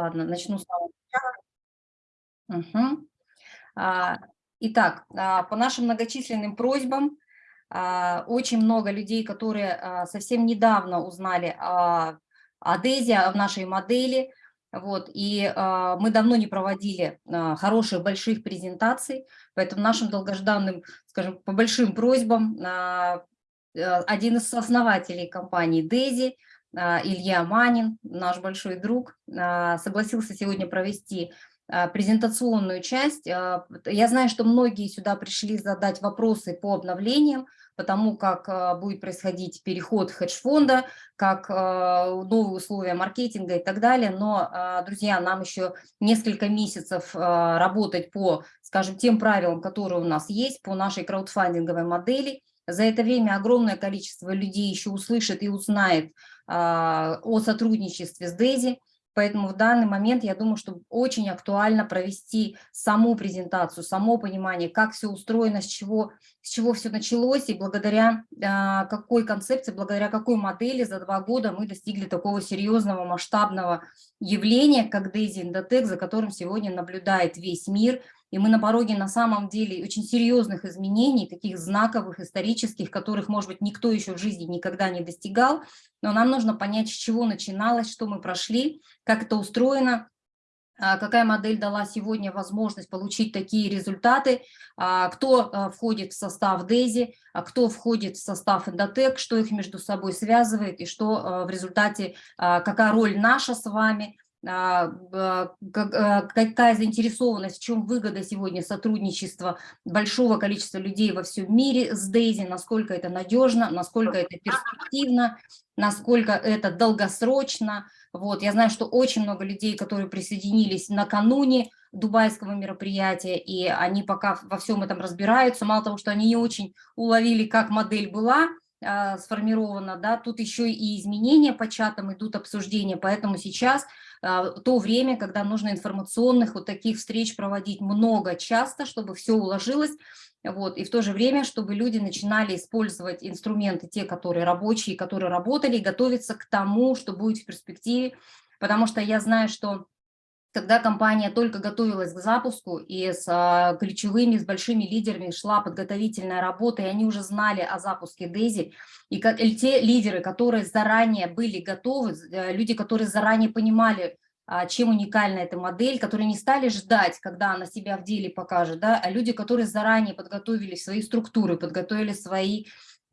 Ладно, начну с самого. Угу. Итак, а, по нашим многочисленным просьбам, а, очень много людей, которые а, совсем недавно узнали о, о Дейзе, о нашей модели, вот, и мы давно не проводили хороших больших презентаций, поэтому нашим долгожданным, скажем, по большим просьбам, один из основателей компании Дейзи, Илья Манин, наш большой друг, согласился сегодня провести а, презентационную часть. А, я знаю, что многие сюда пришли задать вопросы по обновлениям, потому как а, будет происходить переход хедж-фонда, как новые условия маркетинга и так далее. Но, друзья, нам еще несколько месяцев работать по, скажем, тем правилам, которые у нас есть, по нашей краудфандинговой модели. За это время огромное количество людей еще услышит и узнает о сотрудничестве с Дейзи. Поэтому в данный момент я думаю, что очень актуально провести саму презентацию, само понимание, как все устроено, с чего, с чего все началось, и благодаря э, какой концепции, благодаря какой модели за два года мы достигли такого серьезного масштабного явления, как Daisy Indotech, за которым сегодня наблюдает весь мир – и мы на пороге на самом деле очень серьезных изменений, таких знаковых, исторических, которых, может быть, никто еще в жизни никогда не достигал. Но нам нужно понять, с чего начиналось, что мы прошли, как это устроено, а, какая модель дала сегодня возможность получить такие результаты, а, кто а, входит в состав DAISY, кто входит в состав Endotech, что их между собой связывает и что в результате, какая роль наша с вами – какая заинтересованность, в чем выгода сегодня сотрудничества большого количества людей во всем мире с Дейзи, насколько это надежно, насколько это перспективно, насколько это долгосрочно. Вот, я знаю, что очень много людей, которые присоединились накануне дубайского мероприятия, и они пока во всем этом разбираются. Мало того, что они не очень уловили, как модель была, сформирована, да, тут еще и изменения по чатам идут обсуждения, поэтому сейчас а, то время, когда нужно информационных вот таких встреч проводить много, часто, чтобы все уложилось, вот, и в то же время, чтобы люди начинали использовать инструменты, те, которые рабочие, которые работали, и готовиться к тому, что будет в перспективе, потому что я знаю, что когда компания только готовилась к запуску, и с а, ключевыми, с большими лидерами шла подготовительная работа, и они уже знали о запуске Дейзи, и, те лидеры, которые заранее были готовы, э, люди, которые заранее понимали, а, чем уникальна эта модель, которые не стали ждать, когда она себя в деле покажет, да, а люди, которые заранее подготовили свои структуры, подготовили свои,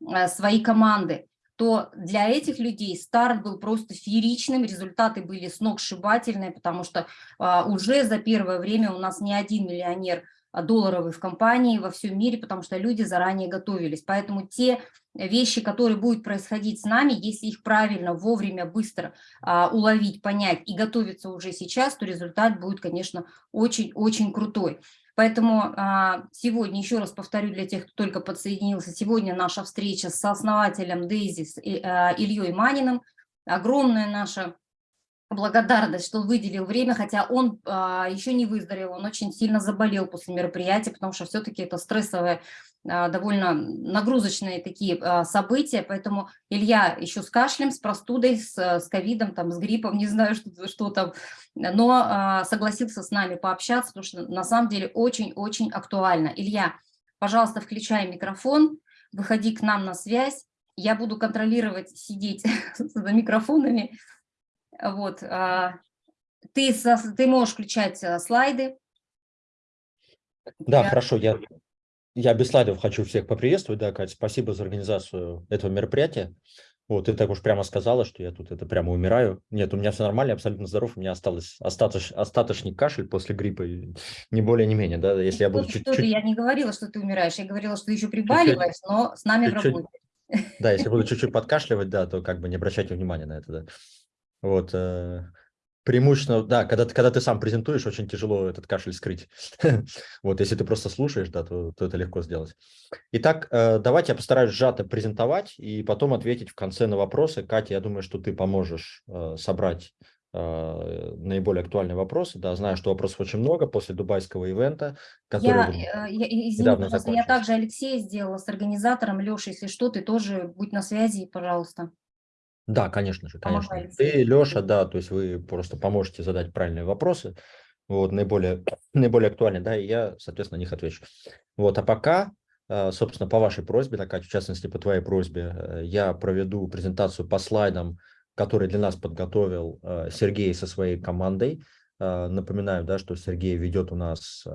а, свои команды, то для этих людей старт был просто фееричным, результаты были сногсшибательные, потому что а, уже за первое время у нас не один миллионер а, долларовый в компании во всем мире, потому что люди заранее готовились. Поэтому те вещи, которые будут происходить с нами, если их правильно, вовремя, быстро а, уловить, понять и готовиться уже сейчас, то результат будет, конечно, очень-очень крутой. Поэтому а, сегодня, еще раз повторю для тех, кто только подсоединился, сегодня наша встреча с основателем Дейзи а, Ильей Маниным. Огромная наша благодарность, что выделил время, хотя он а, еще не выздоровел, он очень сильно заболел после мероприятия, потому что все-таки это стрессовое, а, довольно нагрузочные такие а, события, поэтому Илья еще с кашлем, с простудой, с, с ковидом, там, с гриппом, не знаю, что, что там, но а, согласился с нами пообщаться, потому что на самом деле очень-очень актуально. Илья, пожалуйста, включай микрофон, выходи к нам на связь, я буду контролировать, сидеть за микрофонами, вот, а, ты, ты можешь включать а, слайды. Да, я... хорошо, я, я без слайдов хочу всех поприветствовать, да, Катя, спасибо за организацию этого мероприятия. Вот, ты так уж прямо сказала, что я тут это прямо умираю. Нет, у меня все нормально, я абсолютно здоров, у меня осталось остаточ, остаточный кашель после гриппа, не более, не менее, да, если я буду чуть-чуть... Я не говорила, что ты умираешь, я говорила, что ты еще прибаливаешь, чуть -чуть, но с нами чуть -чуть, в работе. Да, если буду чуть-чуть подкашливать, да, то как бы не обращайте внимания на это, да. Вот, э, преимущественно, да, когда, когда ты сам презентуешь, очень тяжело этот кашель скрыть. вот, если ты просто слушаешь, да, то, то это легко сделать. Итак, э, давайте я постараюсь сжато презентовать и потом ответить в конце на вопросы. Катя, я думаю, что ты поможешь э, собрать наиболее актуальные вопросы. Да, знаю, что вопросов очень много после дубайского ивента, который я, я, извини, пожалуйста, я также Алексея сделала с организатором. Леша, если что, ты тоже будь на связи, пожалуйста. Да, конечно же, конечно. Помогали. Ты, Леша, да, то есть вы просто поможете задать правильные вопросы, вот, наиболее, наиболее актуальные, да, и я, соответственно, на них отвечу. Вот, а пока, э, собственно, по вашей просьбе, Катя, в частности, по твоей просьбе, э, я проведу презентацию по слайдам, которые для нас подготовил э, Сергей со своей командой. Напоминаю, да, что Сергей ведет у нас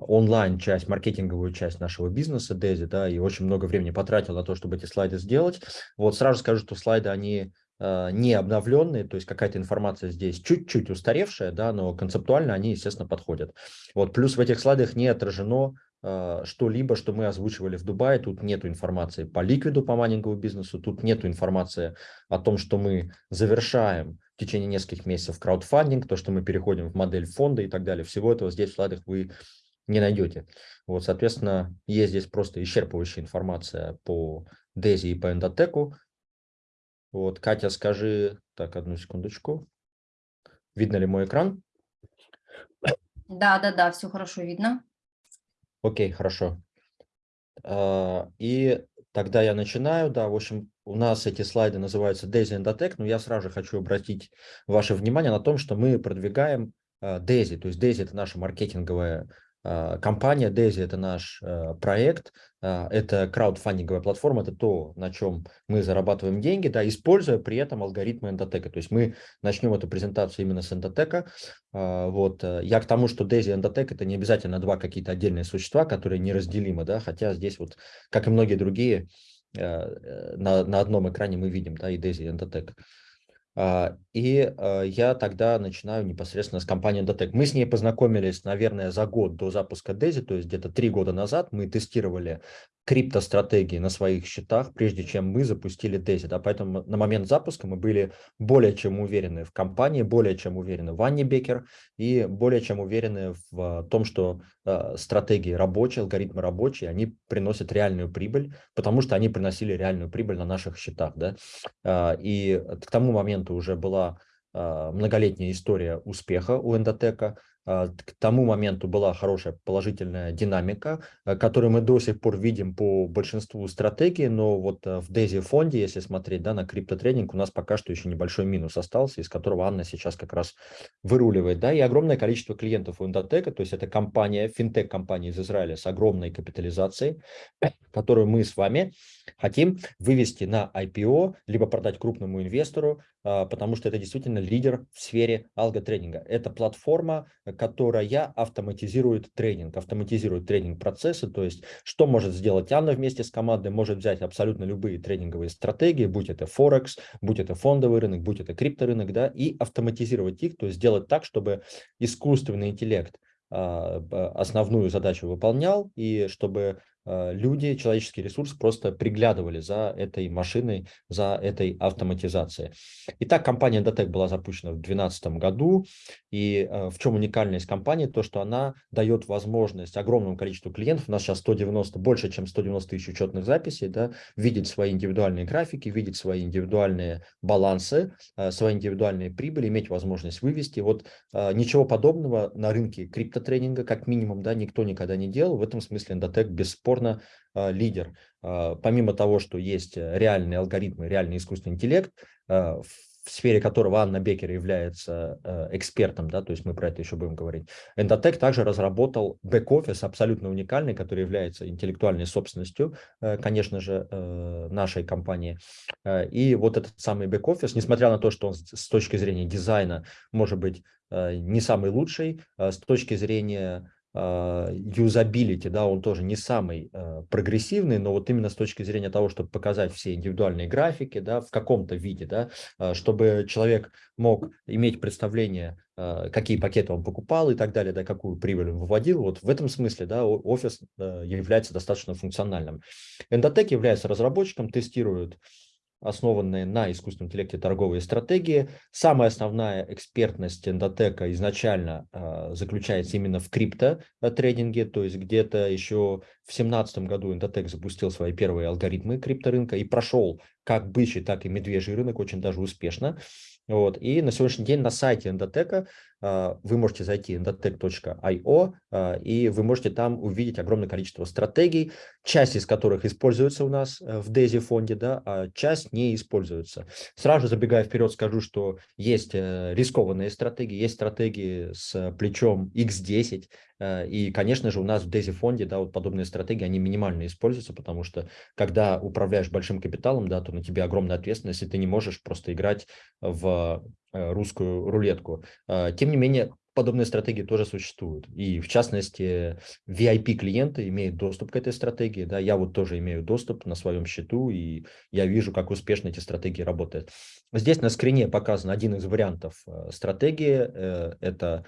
онлайн часть, маркетинговую часть нашего бизнеса Дези, да, и очень много времени потратил на то, чтобы эти слайды сделать. Вот сразу скажу, что слайды, они э, не обновленные, то есть какая-то информация здесь чуть-чуть устаревшая, да, но концептуально они, естественно, подходят. Вот плюс в этих слайдах не отражено э, что-либо, что мы озвучивали в Дубае, тут нету информации по ликвиду, по майнинговому бизнесу, тут нету информации о том, что мы завершаем в течение нескольких месяцев краудфандинг, то, что мы переходим в модель фонда и так далее. Всего этого здесь в слайдах вы не найдете. Вот, соответственно, есть здесь просто исчерпывающая информация по Дези и по эндотеку. Вот, Катя, скажи, так, одну секундочку. Видно ли мой экран? Да, да, да, все хорошо видно. Окей, хорошо. А, и тогда я начинаю. Да, в общем, у нас эти слайды называются Daisy Endotech, но я сразу же хочу обратить ваше внимание на том, что мы продвигаем Daisy. То есть Daisy – это наша маркетинговая а, компания Daisy – это наш э, проект, а, это краудфандинговая платформа, это то, на чем мы зарабатываем деньги, да, используя при этом алгоритмы эндотека. То есть мы начнем эту презентацию именно с эндотека. А, вот. Э, я к тому, что Daisy и эндотек – это не обязательно два какие-то отдельные существа, которые неразделимы, да, хотя здесь вот, как и многие другие, э, на, на одном экране мы видим, да, и Daisy, и эндотек. А, и а, я тогда начинаю непосредственно с компанией Endotech. Мы с ней познакомились, наверное, за год до запуска Дези, то есть где-то три года назад мы тестировали криптостратегии на своих счетах, прежде чем мы запустили Дези. Да, поэтому на момент запуска мы были более чем уверены в компании, более чем уверены в Анне Бекер и более чем уверены в том, что э, стратегии рабочие, алгоритмы рабочие, они приносят реальную прибыль, потому что они приносили реальную прибыль на наших счетах. Да? И к тому моменту уже была многолетняя история успеха у Эндотека. А, к тому моменту была хорошая положительная динамика, э, которую мы до сих пор видим по большинству стратегий, но вот в Дейзи фонде, если смотреть да, на криптотрейдинг, у нас пока что еще небольшой минус остался, из которого Анна сейчас как раз выруливает. Да, и огромное количество клиентов у Индотека, то есть это компания, финтех-компания из Израиля с огромной капитализацией, которую мы с вами хотим вывести на IPO, либо продать крупному инвестору, а, потому что это действительно лидер в сфере алготрейдинга. Это платформа, которая автоматизирует тренинг, автоматизирует тренинг-процессы, то есть что может сделать Анна вместе с командой, может взять абсолютно любые тренинговые стратегии, будь это Форекс, будь это фондовый рынок, будь это крипторынок, да, и автоматизировать их, то есть сделать так, чтобы искусственный интеллект а, основную задачу выполнял, и чтобы люди, человеческий ресурс просто приглядывали за этой машиной, за этой автоматизацией. Итак, компания Datec была запущена в 2012 году, и э, в чем уникальность компании? То, что она дает возможность огромному количеству клиентов, у нас сейчас 190, больше чем 190 тысяч учетных записей, да, видеть свои индивидуальные графики, видеть свои индивидуальные балансы, э, свои индивидуальные прибыли, иметь возможность вывести. Вот ничего подобного на рынке криптотрейдинга, как минимум, да, никто никогда не делал. В этом смысле Endotech бесспорно бесспорно а, лидер. А, помимо того, что есть э, реальные алгоритмы, реальный искусственный интеллект, а, в сфере которого Анна Бекер является э, экспертом, да, то есть мы про это еще будем говорить. Endotech также разработал бэк-офис абсолютно уникальный, который является интеллектуальной собственностью, э, конечно же, нашей компании. И вот этот самый бэк-офис, несмотря на то, что он с точки зрения дизайна может быть не самый лучший, с точки зрения юзабилити, да, он тоже не самый э, прогрессивный, но вот именно с точки зрения того, чтобы показать все индивидуальные графики, да, в каком-то виде, да, э, чтобы человек мог иметь представление, какие пакеты он покупал и так далее, да, какую прибыль он выводил, вот в этом смысле, да, офис э, является достаточно функциональным. Endotech является разработчиком, тестирует основанные на искусственном интеллекте торговые стратегии. Самая основная экспертность эндотека изначально э, заключается именно в криптотрейдинге, то есть где-то еще в 2017 году эндотек запустил свои первые алгоритмы крипторынка и прошел как бычий, так и медвежий рынок очень даже успешно. Вот. И на сегодняшний день на сайте эндотека вы можете зайти endotech.io, и вы можете там увидеть огромное количество стратегий, часть из которых используется у нас в DESI фонде, да, а часть не используется. Сразу забегая вперед, скажу, что есть рискованные стратегии, есть стратегии с плечом X10, и, конечно же, у нас в DESI фонде, да, вот подобные стратегии, они минимально используются, потому что когда управляешь большим капиталом, да, то на тебе огромная ответственность, и ты не можешь просто играть в э, русскую рулетку. А, тем не менее, подобные стратегии тоже существуют. И в частности, VIP-клиенты имеют доступ к этой стратегии. Да, я вот тоже имею доступ на своем счету, и я вижу, как успешно эти стратегии работают. Здесь на скрине показан один из вариантов э, стратегии. Э, это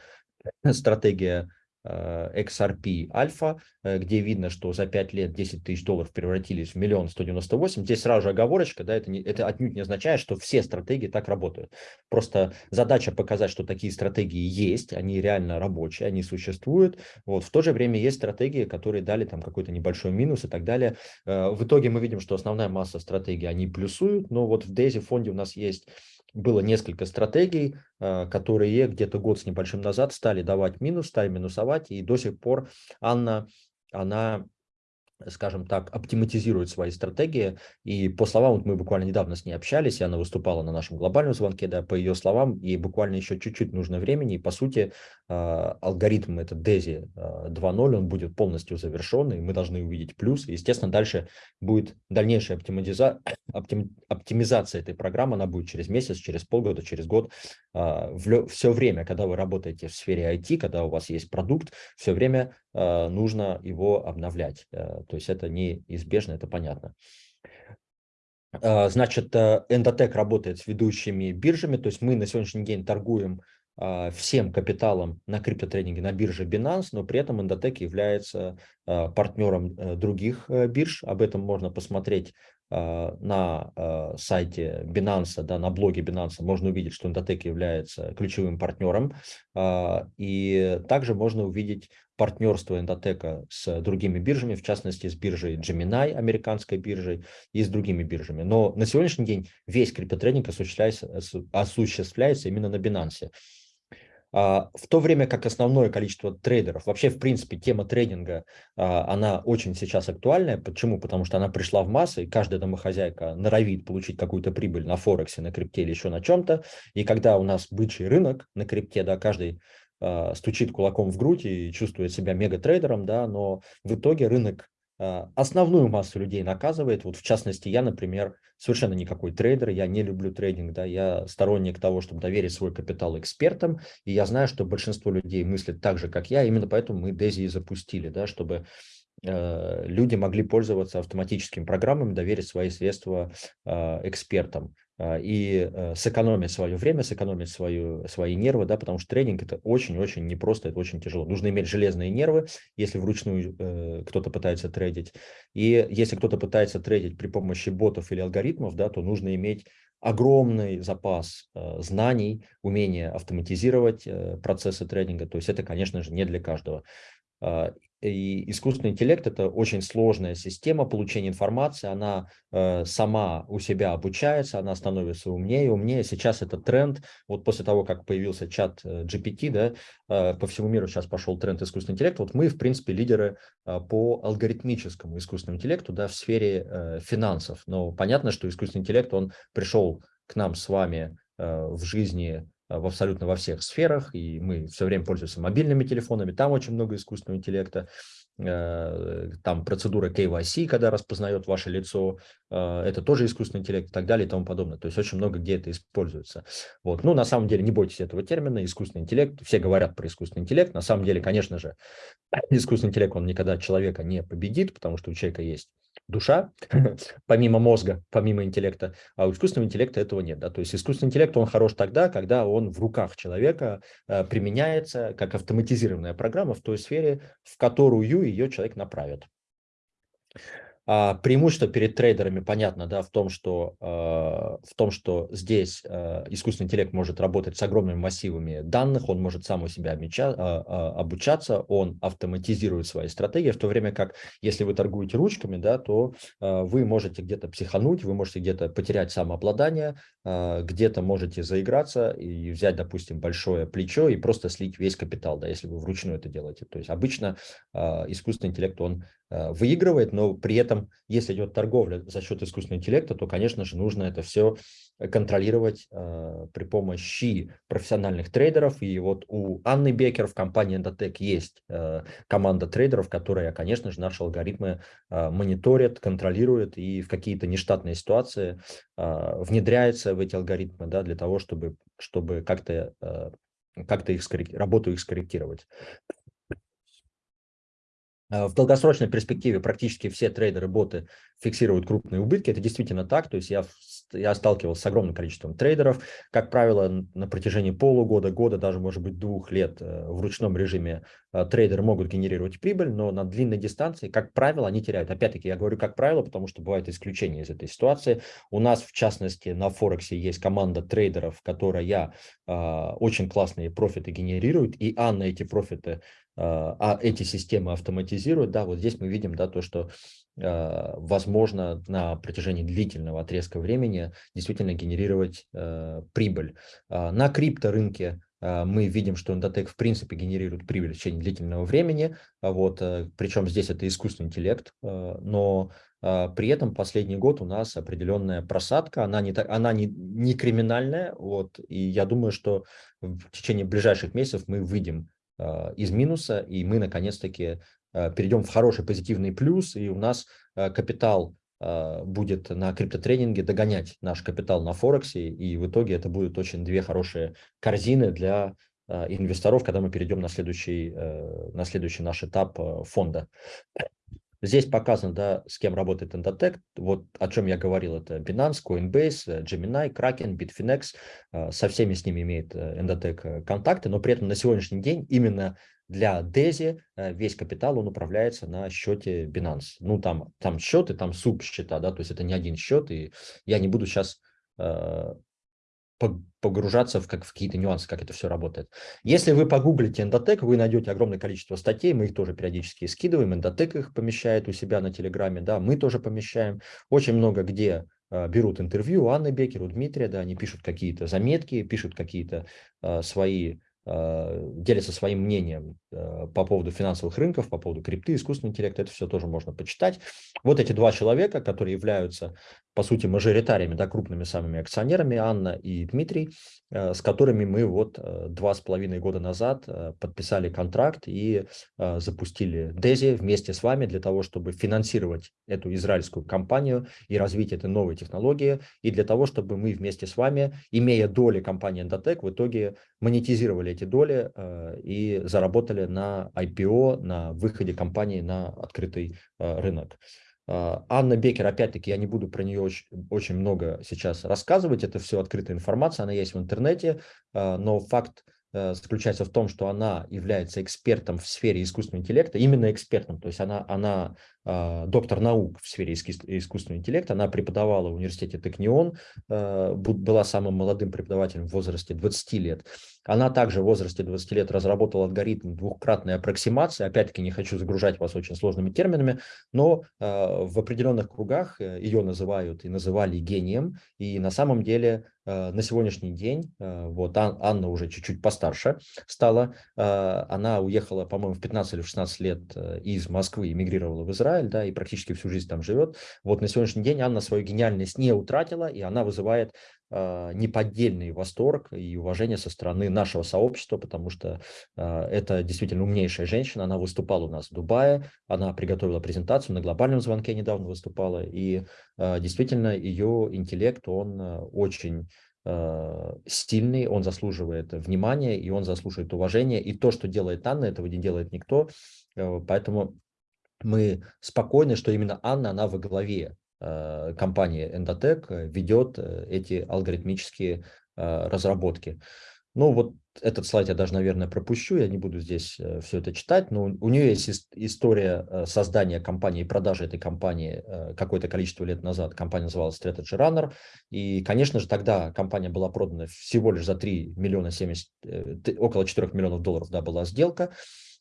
стратегия Э, XRP альфа, э, где видно, что за 5 лет 10 тысяч долларов превратились в миллион 198. Здесь сразу же оговорочка, да, это, не, это отнюдь не означает, что все стратегии так работают. Просто задача показать, что такие стратегии есть, они реально рабочие, они существуют. Вот. В то же время есть стратегии, которые дали там какой-то небольшой минус и так далее. Э, в итоге мы видим, что основная масса стратегий, они плюсуют, но вот в DAISY фонде у нас есть было несколько стратегий, э, которые где-то год с небольшим назад стали давать минус, стали минусовать, и до сих пор Анна, она скажем так, оптиматизирует свои стратегии. И по словам, вот мы буквально недавно с ней общались, и она выступала на нашем глобальном звонке, да, по ее словам, ей буквально еще чуть-чуть нужно времени, и по сути а, алгоритм этот DESI 2.0, он будет полностью завершен, и мы должны увидеть плюс. И, естественно, дальше будет дальнейшая оптимиза... оптим... оптимизация этой программы, она будет через месяц, через полгода, через год. А, все время, когда вы работаете в сфере IT, когда у вас есть продукт, все время а, нужно его обновлять. Э, то есть это неизбежно, это понятно. А, значит, э, Endotech работает с ведущими биржами, то есть мы на сегодняшний день торгуем а, всем капиталом на криптотрейдинге на бирже Binance, но при этом Endotech является партнером э, других бирж. Об этом можно посмотреть на сайте Binance, да, на блоге Binance можно увидеть, что Endotech является ключевым партнером. И также можно увидеть партнерство Эндотека с другими биржами, в частности с биржей Gemini, американской биржей, и с другими биржами. Но на сегодняшний день весь криптотрейдинг осуществляется, осуществляется именно на Binance. А, в то время как основное количество трейдеров, вообще в принципе тема трейдинга, а, она очень сейчас актуальная. Почему? Потому что она пришла в массы, и каждая домохозяйка норовит получить какую-то прибыль на Форексе, на крипте или еще на чем-то. И когда у нас бычий рынок на крипте, да, каждый а, стучит кулаком в грудь и чувствует себя мега-трейдером, да, но в итоге рынок основную массу людей наказывает. Вот в частности, я, например, совершенно никакой трейдер, я не люблю трейдинг, да, я сторонник того, чтобы доверить свой капитал экспертам, и я знаю, что большинство людей мыслят так же, как я, именно поэтому мы Дези и запустили, да, чтобы э, люди могли пользоваться автоматическими программами, доверить свои средства э, экспертам. А, и э, сэкономить свое время, сэкономить свою, свои нервы, да, потому что тренинг это очень-очень непросто, это очень тяжело. Нужно иметь железные нервы, если вручную э, кто-то пытается трейдить. И если кто-то пытается трейдить при помощи ботов или алгоритмов, да, то нужно иметь огромный запас э, знаний, умение автоматизировать э, процессы трейдинга. То есть это, конечно же, не для каждого. И искусственный интеллект – это очень сложная система получения информации, она э, сама у себя обучается, она становится умнее и умнее. Сейчас это тренд, вот после того, как появился чат э, GPT, да, э, по всему миру сейчас пошел тренд искусственного интеллекта, вот мы, в принципе, лидеры э, по алгоритмическому искусственному интеллекту да, в сфере э, финансов. Но понятно, что искусственный интеллект, он пришел к нам с вами э, в жизни в абсолютно во всех сферах, и мы все время пользуемся мобильными телефонами, там очень много искусственного интеллекта, там процедура KYC, когда распознает ваше лицо, э, это тоже искусственный интеллект и так далее и тому подобное. То есть очень много где это используется. Вот. Ну, на самом деле, не бойтесь этого термина, искусственный интеллект. Все говорят про искусственный интеллект. На самом деле, конечно же, искусственный интеллект, он никогда человека не победит, потому что у человека есть душа, помимо мозга, помимо интеллекта, а у искусственного интеллекта этого нет. Да? То есть искусственный интеллект, он хорош тогда, когда он в руках человека э, применяется как автоматизированная программа в той сфере, в которую ее человек направит. А, преимущество перед трейдерами понятно, да, в том, что, э, в том, что здесь э, искусственный интеллект может работать с огромными массивами данных, он может сам у себя обуча, э, обучаться, он автоматизирует свои стратегии, в то время как, если вы торгуете ручками, да, то э, вы можете где-то психануть, вы можете где-то потерять самообладание, э, где-то можете заиграться и взять, допустим, большое плечо и просто слить весь капитал, да, если вы вручную это делаете. То есть обычно э, искусственный интеллект, он выигрывает, но при этом, если идет торговля за счет искусственного интеллекта, то, конечно же, нужно это все контролировать э, при помощи профессиональных трейдеров. И вот у Анны Бекер в компании Endotech есть э, команда трейдеров, которая, конечно же, наши алгоритмы э, мониторит, контролирует и в какие-то нештатные ситуации э, внедряется в эти алгоритмы да, для того, чтобы, чтобы как-то э, как их работу их скорректировать. Э, в долгосрочной перспективе практически все трейдеры-боты фиксируют крупные убытки. Это действительно так. То есть я, я сталкивался с огромным количеством трейдеров. Как правило, на протяжении полугода, года, даже, может быть, двух лет э, в ручном режиме э, трейдеры могут генерировать прибыль, но на длинной дистанции, как правило, они теряют. Опять-таки, я говорю как правило, потому что бывают исключения из этой ситуации. У нас, в частности, на Форексе есть команда трейдеров, которая очень классные профиты генерирует, и Анна эти профиты а, а эти системы автоматизируют, да, вот здесь мы видим, да, то, что возможно на протяжении длительного отрезка времени действительно генерировать э, прибыль. А, на крипторынке мы видим, что Endotech в принципе генерирует прибыль в течение длительного времени, вот, э, причем здесь это искусственный интеллект, э, но при этом последний год у нас определенная просадка, она не, она не, не криминальная, вот, и я думаю, что в течение ближайших месяцев мы выйдем а, из минуса, и мы наконец-таки а, перейдем в хороший позитивный плюс, и у нас а, капитал будет на криптотренинге догонять наш капитал на Форексе, и в итоге это будут очень две хорошие корзины для инвесторов, когда мы перейдем на следующий, э, на следующий наш этап фонда. Здесь показано, да, с кем работает Endotech. Вот о чем я говорил, это Binance, Coinbase, Gemini, Kraken, Bitfinex. Э, со всеми с ними имеет э, Endotech э, контакты, но при этом на сегодняшний день именно для DESI весь капитал, он управляется на счете Binance. Ну, там, там счеты, там субсчета, да, то есть это не один счет, и я не буду сейчас погружаться в, как, в какие-то нюансы, как это все работает. Если вы погуглите Endotech, вы найдете огромное количество статей, мы их тоже периодически скидываем, Endotech их помещает у себя на Телеграме, да, мы тоже помещаем. Очень много где э, берут интервью у Анны Бекер, у Дмитрия, да, они пишут какие-то заметки, пишут какие-то э, свои Э, делится своим мнением э, по поводу финансовых рынков, по поводу крипты, искусственного интеллекта, это все тоже можно почитать. Вот эти два человека, которые являются, по сути, мажоритариями, да, крупными самыми акционерами, Анна и Дмитрий, э, с которыми мы вот два с половиной года назад подписали контракт и запустили Дези вместе с вами для того, чтобы финансировать эту израильскую компанию и развить этой новой технологии, и для того, чтобы мы вместе с вами, имея доли компании Endotech, в итоге монетизировали эти доли э, и заработали на IPO, на выходе компании на открытый э, рынок. Э, Анна Бекер, опять-таки, я не буду про нее очень, очень много сейчас рассказывать, это все открытая информация, она есть в интернете, но факт заключается в том, что она является экспертом в сфере искусственного интеллекта, именно экспертом, то есть она, она доктор наук в сфере искусственного интеллекта. Она преподавала в университете Текнион, а, была самым молодым преподавателем в возрасте 20 лет. Она также в возрасте 20 лет разработала алгоритм двухкратной аппроксимации. Опять-таки не хочу загружать вас очень сложными терминами, но а, в определенных кругах э, ее называют и называли гением. И на самом деле на сегодняшний день, вот Анна уже чуть-чуть постарше стала, она уехала, по-моему, в 15 или 16 лет э, из Москвы, эмигрировала в Израиль, Израиль, да, и практически всю жизнь там живет. Вот на сегодняшний день Анна свою гениальность не утратила, и она вызывает э, неподдельный восторг и уважение со стороны нашего сообщества, потому что э, это действительно умнейшая женщина. Она выступала у нас в Дубае, она приготовила презентацию, на глобальном звонке недавно выступала, и э, действительно ее интеллект, он э, очень стильный, он заслуживает внимания, и он заслуживает уважения. И то, что делает Анна, этого не делает никто. Поэтому мы спокойны, что именно Анна, она во главе э, компании Endotech ведет э, эти алгоритмические э, разработки. Ну, вот этот слайд я даже, наверное, пропущу, я не буду здесь э, все это читать, но у нее есть история э, создания компании, продажи этой компании э, какое-то количество лет назад. Компания называлась Strategy Runner, и, конечно же, тогда компания была продана всего лишь за 3 миллиона 70, около 4 миллионов долларов, да, была сделка.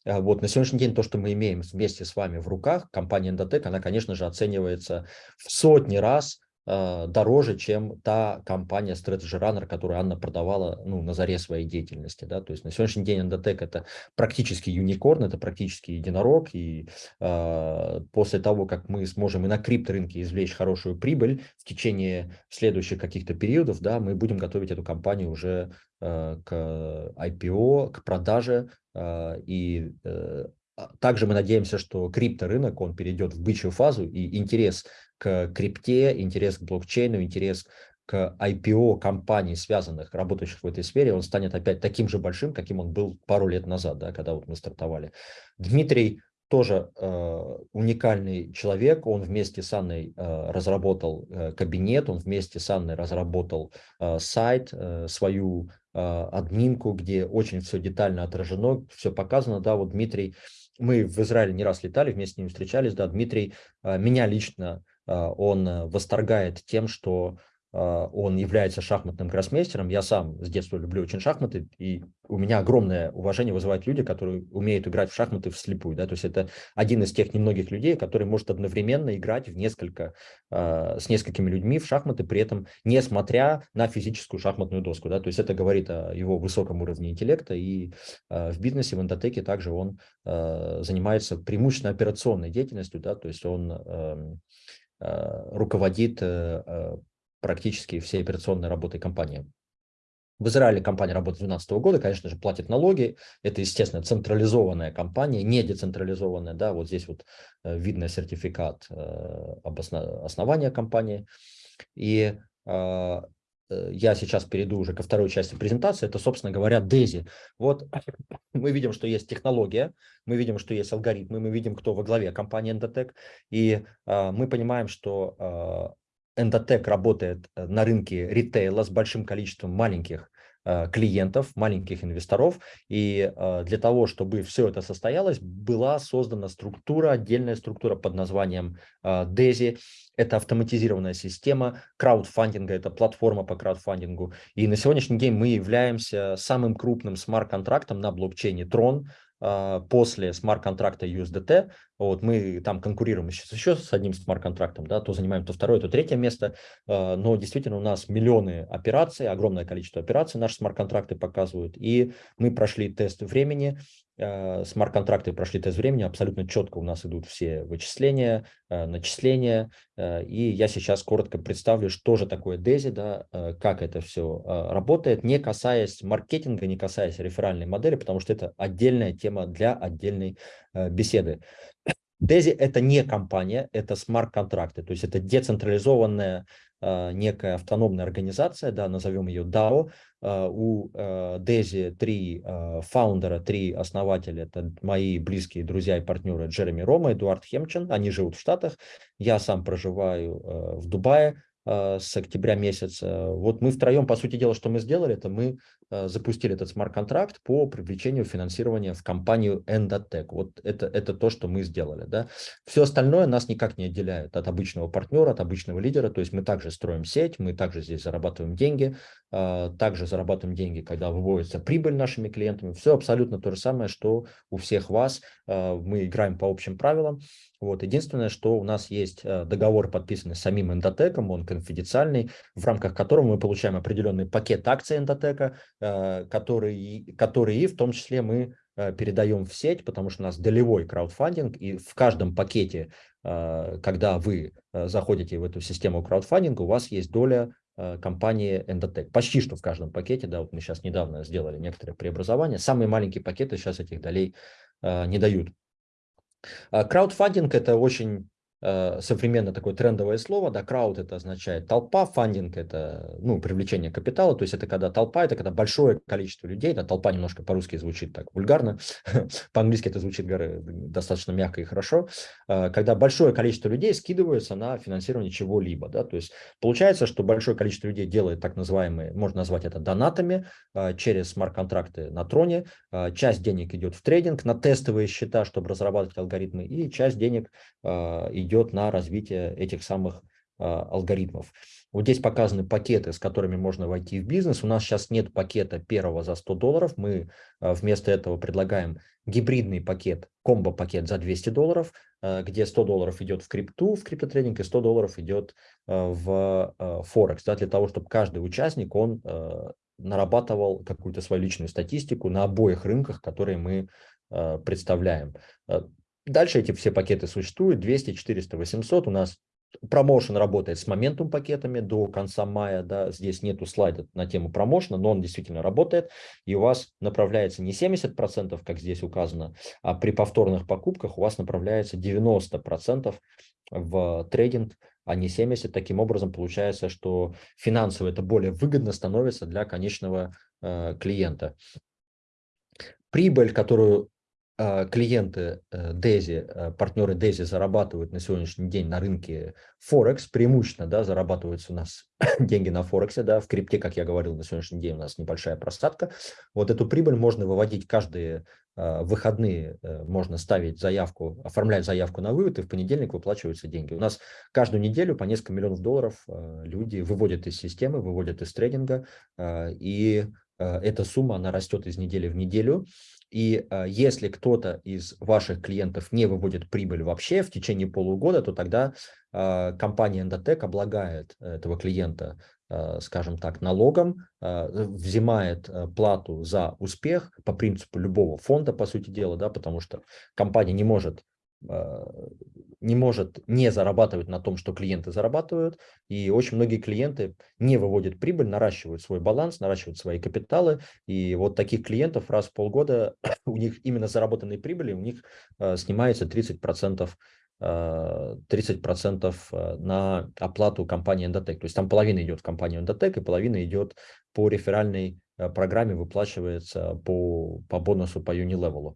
Вот, на сегодняшний день то, что мы имеем вместе с вами в руках, компания Endotech, она, конечно же, оценивается в сотни раз дороже, чем та компания Strategy Runner, которую Анна продавала ну, на заре своей деятельности. Да? То есть на сегодняшний день Endotech это практически юникорн, это практически единорог, и э, после того, как мы сможем и на крипторынке извлечь хорошую прибыль в течение следующих каких-то периодов, да, мы будем готовить эту компанию уже э, к IPO, к продаже, э, и э, также мы надеемся, что крипторынок, он перейдет в бычью фазу, и интерес к крипте, интерес к блокчейну, интерес к IPO компаний, связанных, работающих в этой сфере, он станет опять таким же большим, каким он был пару лет назад, да, когда вот мы стартовали. Дмитрий тоже э, уникальный человек, он вместе с Анной э, разработал э, кабинет, он вместе с Анной разработал э, сайт, э, свою э, админку, где очень все детально отражено, все показано, да, вот Дмитрий, мы в Израиле не раз летали, вместе с ним встречались, да, Дмитрий э, меня лично он э, восторгает тем, что а, он является шахматным гроссмейстером. Я сам с детства люблю очень шахматы, и у меня огромное уважение вызывают люди, которые умеют играть в шахматы вслепую. Да? То есть это один из тех немногих людей, который может одновременно играть в несколько, э, с несколькими людьми в шахматы, при этом несмотря на физическую шахматную доску. Да? То есть это говорит о его высоком уровне интеллекта, и в бизнесе, в эндотеке также он занимается преимущественно операционной деятельностью, да? то есть он э, Э, руководит э, э, практически всей операционной работой компании. В Израиле компания работает с 2012 года, конечно же, платит налоги. Это, естественно, централизованная компания, не децентрализованная. Да, вот здесь вот видно сертификат об основании компании. И Э, я сейчас перейду уже ко второй части презентации, это, собственно говоря, DESI. Вот мы видим, что есть технология, мы видим, что есть алгоритмы, мы видим, кто во главе компании Endotech, и э, мы понимаем, что э, Endotech работает э, на рынке ритейла с большим количеством маленьких Э, клиентов, маленьких инвесторов. И э, для того, чтобы все это состоялось, была создана структура, отдельная структура под названием DESI. Э, это автоматизированная система краудфандинга, это платформа по краудфандингу. И на сегодняшний день мы являемся самым крупным смарт-контрактом на блокчейне Tron. После смарт-контракта USDT, вот мы там конкурируем сейчас еще с одним смарт-контрактом, да, то занимаем то второе, то третье место, а, но действительно у нас миллионы операций, огромное количество операций наши смарт-контракты показывают, и мы прошли тест времени, а, смарт-контракты прошли тест времени, абсолютно четко у нас идут все вычисления, начисления, и я сейчас коротко представлю, что же такое DESI, да, как это все работает, не касаясь маркетинга, не касаясь реферальной модели, потому что это отдельная тема для отдельной беседы. DESI – это не компания, это смарт-контракты, то есть это децентрализованная некая автономная организация, да, назовем ее DAO, Э, у Дези э, три э, фаундера, три основателя, это мои близкие друзья и партнеры Джереми Рома, Эдуард Хемчен, они живут в Штатах, я сам проживаю в Дубае, с октября месяца. Вот мы втроем, по сути дела, что мы сделали, это мы запустили этот смарт-контракт по привлечению финансирования в компанию Endotech. Вот это, это то, что мы сделали. Да? Все остальное нас никак не отделяет от обычного партнера, от обычного лидера. То есть мы также строим сеть, мы также здесь зарабатываем деньги, также зарабатываем деньги, когда выводится прибыль нашими клиентами. Все абсолютно то же самое, что у всех вас. А, мы играем по общим правилам. Вот. Единственное, что у нас есть договор, подписанный самим эндотеком, он конфиденциальный, в рамках которого мы получаем определенный пакет акций эндотека, а, который, который в том числе мы передаем в сеть, потому что у нас долевой краудфандинг, и в каждом пакете, когда вы заходите в эту систему краудфандинга, у вас есть доля Э, компании Endotech. Почти что в каждом пакете, да, вот мы сейчас недавно сделали некоторые преобразования. Самые маленькие пакеты сейчас этих долей э, не дают. А краудфандинг – это очень э, современное такое трендовое слово, да, крауд это означает толпа, фандинг это, ну, привлечение капитала, то есть это когда толпа, это когда большое количество людей, да, толпа немножко по-русски звучит так вульгарно, по-английски это звучит достаточно мягко и хорошо, э, когда большое количество людей скидываются на финансирование чего-либо, да, то есть получается, что большое количество людей делает так называемые, можно назвать это донатами, э, через смарт-контракты на троне, э, часть денег идет в трейдинг, на тестовые счета, чтобы разрабатывать алгоритмы, и часть денег идет идет на развитие этих самых а, алгоритмов. Вот здесь показаны пакеты, с которыми можно войти в бизнес. У нас сейчас нет пакета первого за 100 долларов. Мы а, вместо этого предлагаем гибридный пакет, комбо-пакет за 200 долларов, а, где 100 долларов идет в крипту, в криптотрейдинг, и 100 долларов идет в Форекс, да, для того, чтобы каждый участник, он нарабатывал какую-то свою личную статистику на обоих рынках, которые мы представляем. Дальше эти все пакеты существуют, 200, 400, 800. У нас промоушен работает с моментум пакетами до конца мая, да, здесь нету слайда на тему промоушена, но он действительно работает, и у вас направляется не 70%, как здесь указано, а при повторных покупках у вас направляется 90% в трейдинг, а не 70%. Таким образом, получается, что финансово это более выгодно становится для конечного э, клиента. Прибыль, которую клиенты Дези, э, э, партнеры Дези зарабатывают на сегодняшний день на рынке Форекс, преимущественно да, зарабатываются у нас деньги на Форексе, да, в крипте, как я говорил, на сегодняшний день у нас небольшая просадка. Вот эту прибыль можно выводить каждые а, выходные, э, можно ставить заявку, оформлять заявку на вывод, и в понедельник выплачиваются деньги. У нас каждую неделю по несколько миллионов долларов люди выводят из системы, выводят из трейдинга, и эта сумма, она растет из недели в неделю. И э, если кто-то из ваших клиентов не выводит прибыль вообще в течение полугода, то тогда э, компания Endotech облагает этого клиента, э, скажем так, налогом, э, взимает э, плату за успех по принципу любого фонда, по сути дела, да, потому что компания не может не может не зарабатывать на том, что клиенты зарабатывают. И очень многие клиенты не выводят прибыль, наращивают свой баланс, наращивают свои капиталы. И вот таких клиентов раз в полгода у них именно заработанные прибыли, у них э, снимается 30%, э, 30% э, на оплату компании Endotech. То есть там половина идет в компанию Endotech и половина идет по реферальной Э, программе выплачивается по, по бонусу по Unilevel.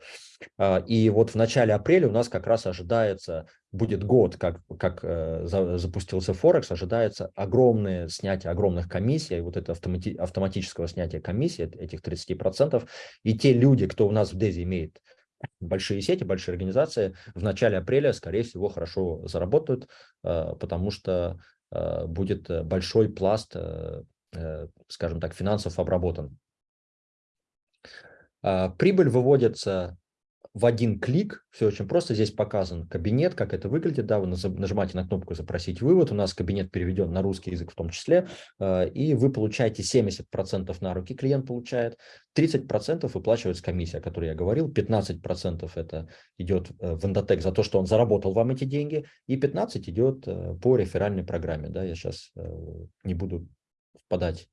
А, и вот в начале апреля у нас как раз ожидается, будет год, как, как э, запустился Форекс, ожидается огромное снятие огромных комиссий, вот это автомати, автоматического снятия комиссии, этих 30%. И те люди, кто у нас в Дези имеет большие сети, большие организации, в начале апреля, скорее всего, хорошо заработают, э, потому что будет большой пласт Э, скажем так, финансов обработан. А, прибыль выводится в один клик, все очень просто, здесь показан кабинет, как это выглядит, да, вы нажимаете на кнопку «Запросить вывод», у нас кабинет переведен на русский язык в том числе, э, и вы получаете 70% на руки, клиент получает, 30% выплачивается комиссия, о которой я говорил, 15% это идет э, в Endotech за то, что он заработал вам эти деньги, и 15% идет по реферальной программе, да, я сейчас не буду впадать,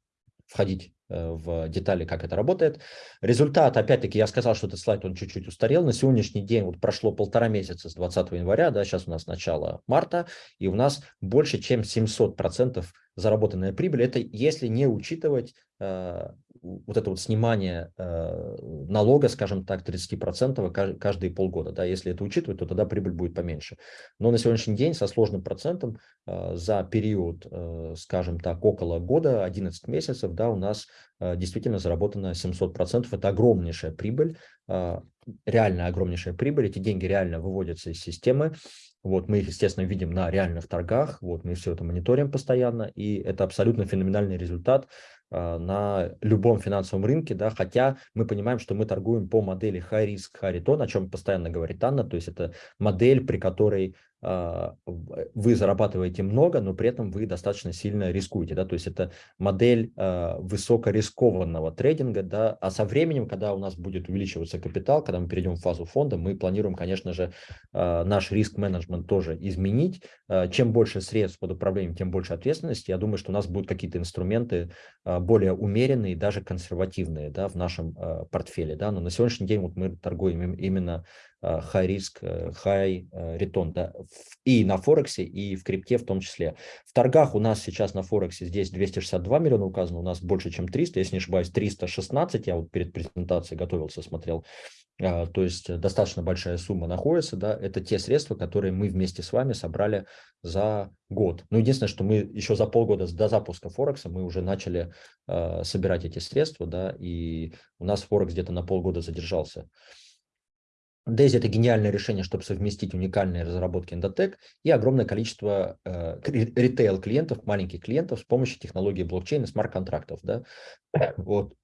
входить э, в детали, как это работает. Результат, опять-таки, я сказал, что этот слайд, он чуть-чуть устарел. На сегодняшний день вот прошло полтора месяца с 20 января, да, сейчас у нас начало марта, и у нас больше, чем 700% заработанная прибыль. Это если не учитывать э, вот это вот снимание э, налога, скажем так, 30% каждые полгода. Да, если это учитывать, то тогда прибыль будет поменьше. Но на сегодняшний день со сложным процентом э, за период, э, скажем так, около года, 11 месяцев, да, у нас э, действительно заработано 700%. Это огромнейшая прибыль, э, реально огромнейшая прибыль. Эти деньги реально выводятся из системы. Вот мы их, естественно, видим на реальных торгах, вот мы все это мониторим постоянно, и это абсолютно феноменальный результат. А, на любом финансовом рынке, да, хотя мы понимаем, что мы торгуем по модели high risk, high return, о чем постоянно говорит Анна, то есть это модель, при которой вы зарабатываете много, но при этом вы достаточно сильно рискуете. Да? То есть это модель э, высокорискованного трейдинга. Да? А со временем, когда у нас будет увеличиваться капитал, когда мы перейдем в фазу фонда, мы планируем, конечно же, э, наш риск-менеджмент тоже изменить. Э, чем больше средств под управлением, тем больше ответственности. Я думаю, что у нас будут какие-то инструменты э, более умеренные, даже консервативные да, в нашем э, портфеле. Да? Но на сегодняшний день вот мы торгуем именно э, high risk, э, high return да? И на Форексе, и в крипте в том числе. В торгах у нас сейчас на Форексе здесь 262 миллиона указано, у нас больше, чем 300, если не ошибаюсь, 316, я вот перед презентацией готовился, смотрел. А, то есть э, достаточно большая сумма находится, да, это те средства, которые мы вместе с вами собрали за год. Ну, единственное, что мы еще за полгода до запуска Форекса мы уже начали э, собирать эти средства, да, и у нас Форекс где-то на полгода задержался. Daisy – это гениальное решение, чтобы совместить уникальные разработки Endotech и огромное количество э, ритейл-клиентов, маленьких клиентов с помощью технологии блокчейна, смарт-контрактов. Да? Вот.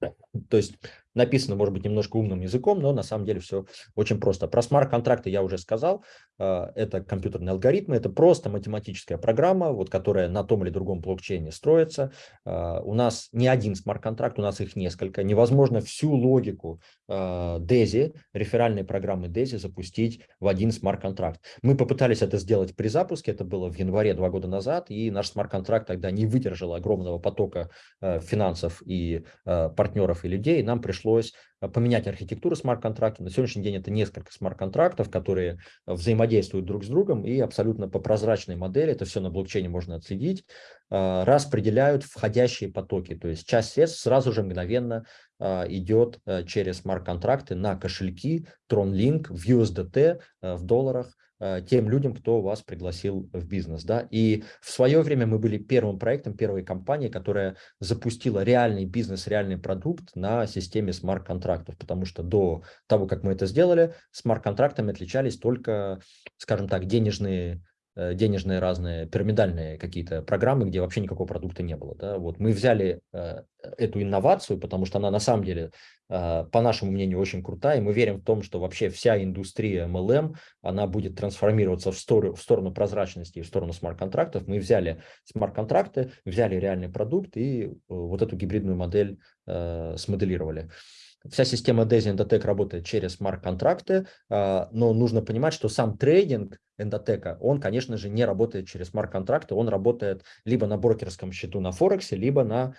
То есть написано, может быть, немножко умным языком, но на самом деле все очень просто. Про смарт-контракты я уже сказал. А, это компьютерные алгоритмы, это просто математическая программа, вот, которая на том или другом блокчейне строится. А, у нас не один смарт-контракт, у нас их несколько. Невозможно всю логику DAISY, а, реферальной программы DAISY, запустить в один смарт-контракт. Мы попытались это сделать при запуске, это было в январе два года назад, и наш смарт-контракт тогда не выдержал огромного потока финансов и партнеров и людей, нам пришлось э, поменять архитектуру смарт-контракта. На сегодняшний день это несколько смарт-контрактов, которые взаимодействуют друг с другом и абсолютно по прозрачной модели, это все на блокчейне можно отследить, э, распределяют входящие потоки. То есть часть средств сразу же мгновенно э, идет через смарт-контракты на кошельки TronLink в USDT, в долларах, тем людям, кто вас пригласил в бизнес. Да? И в свое время мы были первым проектом, первой компанией, которая запустила реальный бизнес, реальный продукт на системе смарт-контрактов, потому что до того, как мы это сделали, смарт-контрактами отличались только, скажем так, денежные Э, денежные разные пирамидальные какие-то программы, где вообще никакого продукта не было. Да? Вот мы взяли э, эту инновацию, потому что она на самом деле, э, по нашему мнению, очень крутая, и мы верим в том, что вообще вся индустрия MLM, она будет трансформироваться в сторону, в сторону прозрачности в сторону смарт-контрактов. Мы взяли смарт-контракты, взяли реальный продукт и э, вот эту гибридную модель э, смоделировали. Вся система DESI Endotech работает через смарт-контракты, а, но нужно понимать, что сам трейдинг Endotech, он, конечно же, не работает через смарт-контракты, он работает либо на брокерском счету на Форексе, либо на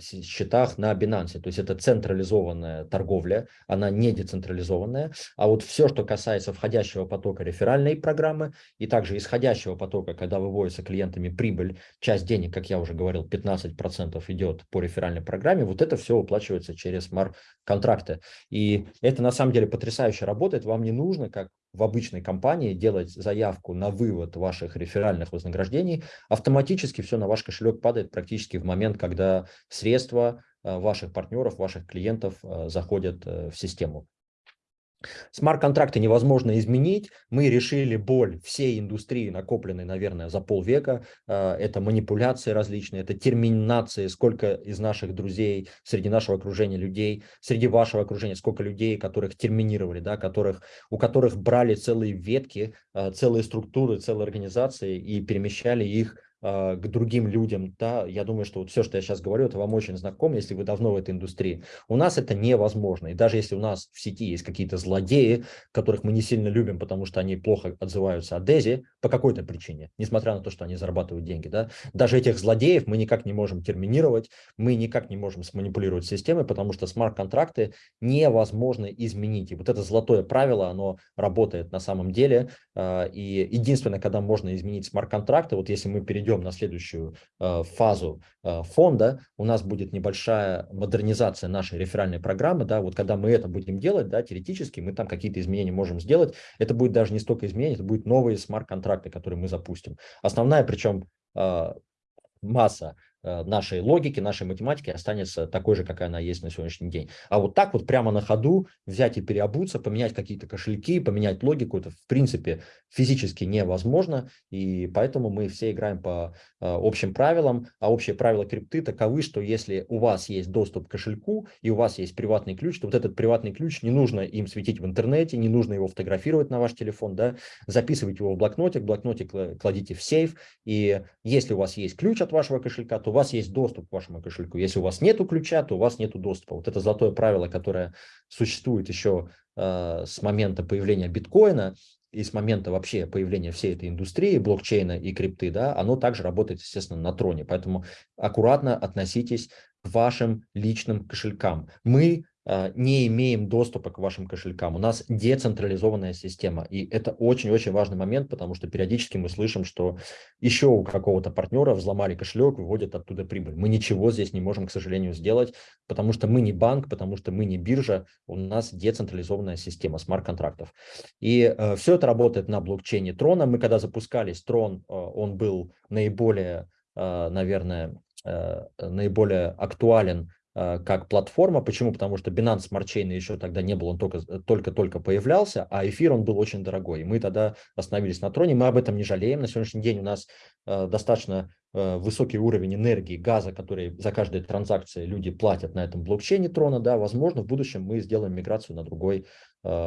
счетах на Binance. То есть это централизованная торговля, она не децентрализованная. А вот все, что касается входящего потока реферальной программы и также исходящего потока, когда выводится клиентами прибыль, часть денег, как я уже говорил, 15% идет по реферальной программе, вот это все уплачивается через смарт контракты. И это на самом деле потрясающе работает. Вам не нужно, как в обычной компании, делать заявку на вывод ваших реферальных вознаграждений. Автоматически все на ваш кошелек падает практически в момент, когда средства э, ваших партнеров, ваших клиентов э, заходят э, в систему. Смарт-контракты невозможно изменить. Мы решили боль всей индустрии, накопленной, наверное, за полвека. А, это манипуляции различные, это терминации, сколько из наших друзей, среди нашего окружения людей, среди вашего окружения, сколько людей, которых терминировали, да, которых, у которых брали целые ветки, а, целые структуры, целые организации и перемещали их к другим людям, да, я думаю, что вот все, что я сейчас говорю, это вам очень знакомо, если вы давно в этой индустрии. У нас это невозможно, и даже если у нас в сети есть какие-то злодеи, которых мы не сильно любим, потому что они плохо отзываются о Дези по какой-то причине, несмотря на то, что они зарабатывают деньги, да, даже этих злодеев мы никак не можем терминировать, мы никак не можем сманипулировать системой, потому что смарт-контракты невозможно изменить, и вот это золотое правило, оно работает на самом деле, а, и единственное, когда можно изменить смарт-контракты, вот если мы перейдем перейдем на следующую э, фазу э, фонда, у нас будет небольшая модернизация нашей реферальной программы, да, вот когда мы это будем делать, да, теоретически мы там какие-то изменения можем сделать, это будет даже не столько изменений, это будут новые смарт-контракты, которые мы запустим. Основная, причем э, масса нашей логики, нашей математики останется такой же, какая она есть на сегодняшний день. А вот так вот прямо на ходу взять и переобуться, поменять какие-то кошельки, поменять логику, это в принципе физически невозможно, и поэтому мы все играем по э, общим правилам, а общие правила крипты таковы, что если у вас есть доступ к кошельку и у вас есть приватный ключ, то вот этот приватный ключ не нужно им светить в интернете, не нужно его фотографировать на ваш телефон, да, записывайте его в блокнотик, блокнотик кладите в сейф, и если у вас есть ключ от вашего кошелька, то вас есть доступ к вашему кошельку. Если у вас нет ключа, то у вас нет доступа. Вот это золотое правило, которое существует еще э, с момента появления биткоина и с момента вообще появления всей этой индустрии, блокчейна и крипты, да, оно также работает, естественно, на троне. Поэтому аккуратно относитесь вашим личным кошелькам. Мы не имеем доступа к вашим кошелькам. У нас децентрализованная система. И это очень-очень важный момент, потому что периодически мы слышим, что еще у какого-то партнера взломали кошелек, выводят оттуда прибыль. Мы ничего здесь не можем, к сожалению, сделать, потому что мы не банк, потому что мы не биржа, у нас децентрализованная система смарт-контрактов. И э, все это работает на блокчейне Трона. Мы когда запускались, Трон, э, он был наиболее, э, наверное, э, наиболее актуален Э, как платформа. Почему? Потому что Binance Smart Chain еще тогда не был, он только-только появлялся, а эфир он был очень дорогой. Мы тогда остановились на троне, мы об этом не жалеем. На сегодняшний день у нас э, достаточно э, высокий уровень энергии, газа, который за каждой транзакции люди платят на этом блокчейне трона. Да, возможно, в будущем мы сделаем миграцию на другой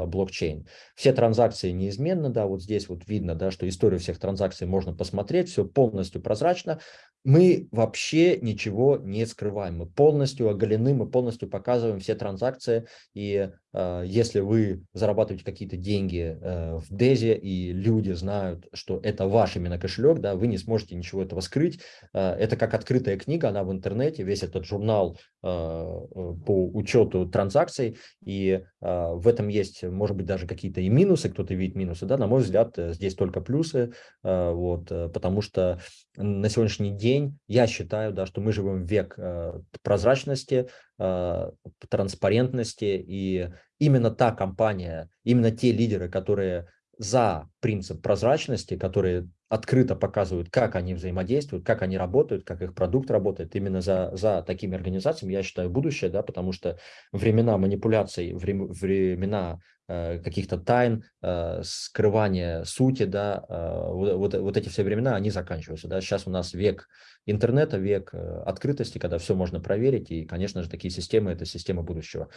блокчейн. Все транзакции неизменны, да, вот здесь вот видно, да, что историю всех транзакций можно посмотреть, все полностью прозрачно. Мы вообще ничего не скрываем, мы полностью оголены, мы полностью показываем все транзакции, и э, если вы зарабатываете какие-то деньги э, в Дезе, и люди знают, что это ваш именно кошелек, да, вы не сможете ничего этого скрыть, э, это как открытая книга, она в интернете, весь этот журнал по учету транзакций, и э, в этом есть, может быть, даже какие-то и минусы, кто-то видит минусы, да, на мой взгляд, э, здесь только плюсы, э, вот, потому что на сегодняшний день я считаю, да, что мы живем в век э, прозрачности, э, транспарентности, и именно та компания, именно те лидеры, которые за принцип прозрачности, которые открыто показывают, как они взаимодействуют, как они работают, как их продукт работает. Именно за, за такими организациями я считаю будущее, да, потому что времена манипуляций, времена каких-то тайн, э, скрывания сути, да, э, вот, вот, эти все времена, они заканчиваются. Да. Сейчас у нас век интернета, век открытости, когда все можно проверить, и, конечно же, такие системы – это система будущего.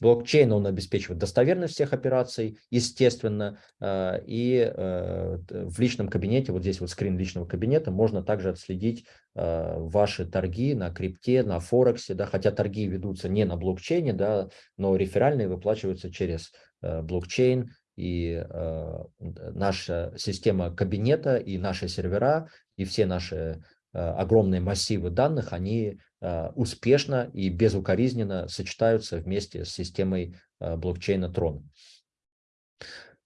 Блокчейн, он обеспечивает достоверность всех операций, естественно, и в личном кабинете, вот здесь вот скрин личного кабинета, можно также отследить ваши торги на крипте, на Форексе, да, хотя торги ведутся не на блокчейне, да, но реферальные выплачиваются через Э, блокчейн, и э, наша система кабинета, и наши сервера, и все наши э, огромные массивы данных, они успешно и безукоризненно сочетаются вместе с системой блокчейна Tron.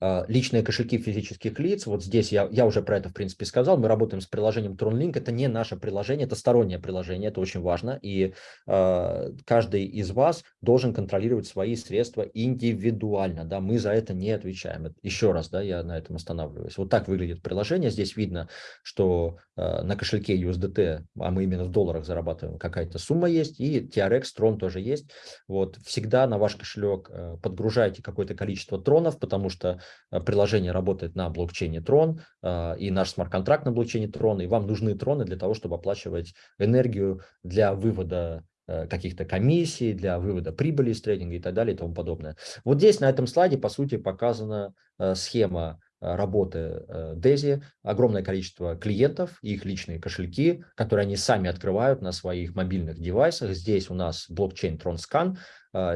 А, личные кошельки физических лиц, вот здесь я, я уже про это, в принципе, сказал, мы работаем с приложением TronLink, это не наше приложение, это стороннее приложение, это очень важно, и э, каждый из вас должен контролировать свои средства индивидуально, да, мы за это не отвечаем. Еще раз, да, я на этом останавливаюсь. Вот так выглядит приложение, здесь видно, что э, на кошельке USDT, а мы именно в долларах зарабатываем, какая-то сумма есть, и TRX, Tron тоже есть, вот, всегда на ваш кошелек подгружайте какое-то количество тронов, потому что приложение работает на блокчейне Tron, э, и наш смарт-контракт на блокчейне Tron, и вам нужны троны для того, чтобы оплачивать энергию для вывода э, каких-то комиссий, для вывода прибыли из трейдинга и так далее и тому подобное. Вот здесь на этом слайде, по сути, показана схема работы Дези, огромное количество клиентов, их личные кошельки, которые они сами открывают на своих мобильных девайсах. Здесь у нас блокчейн TronScan,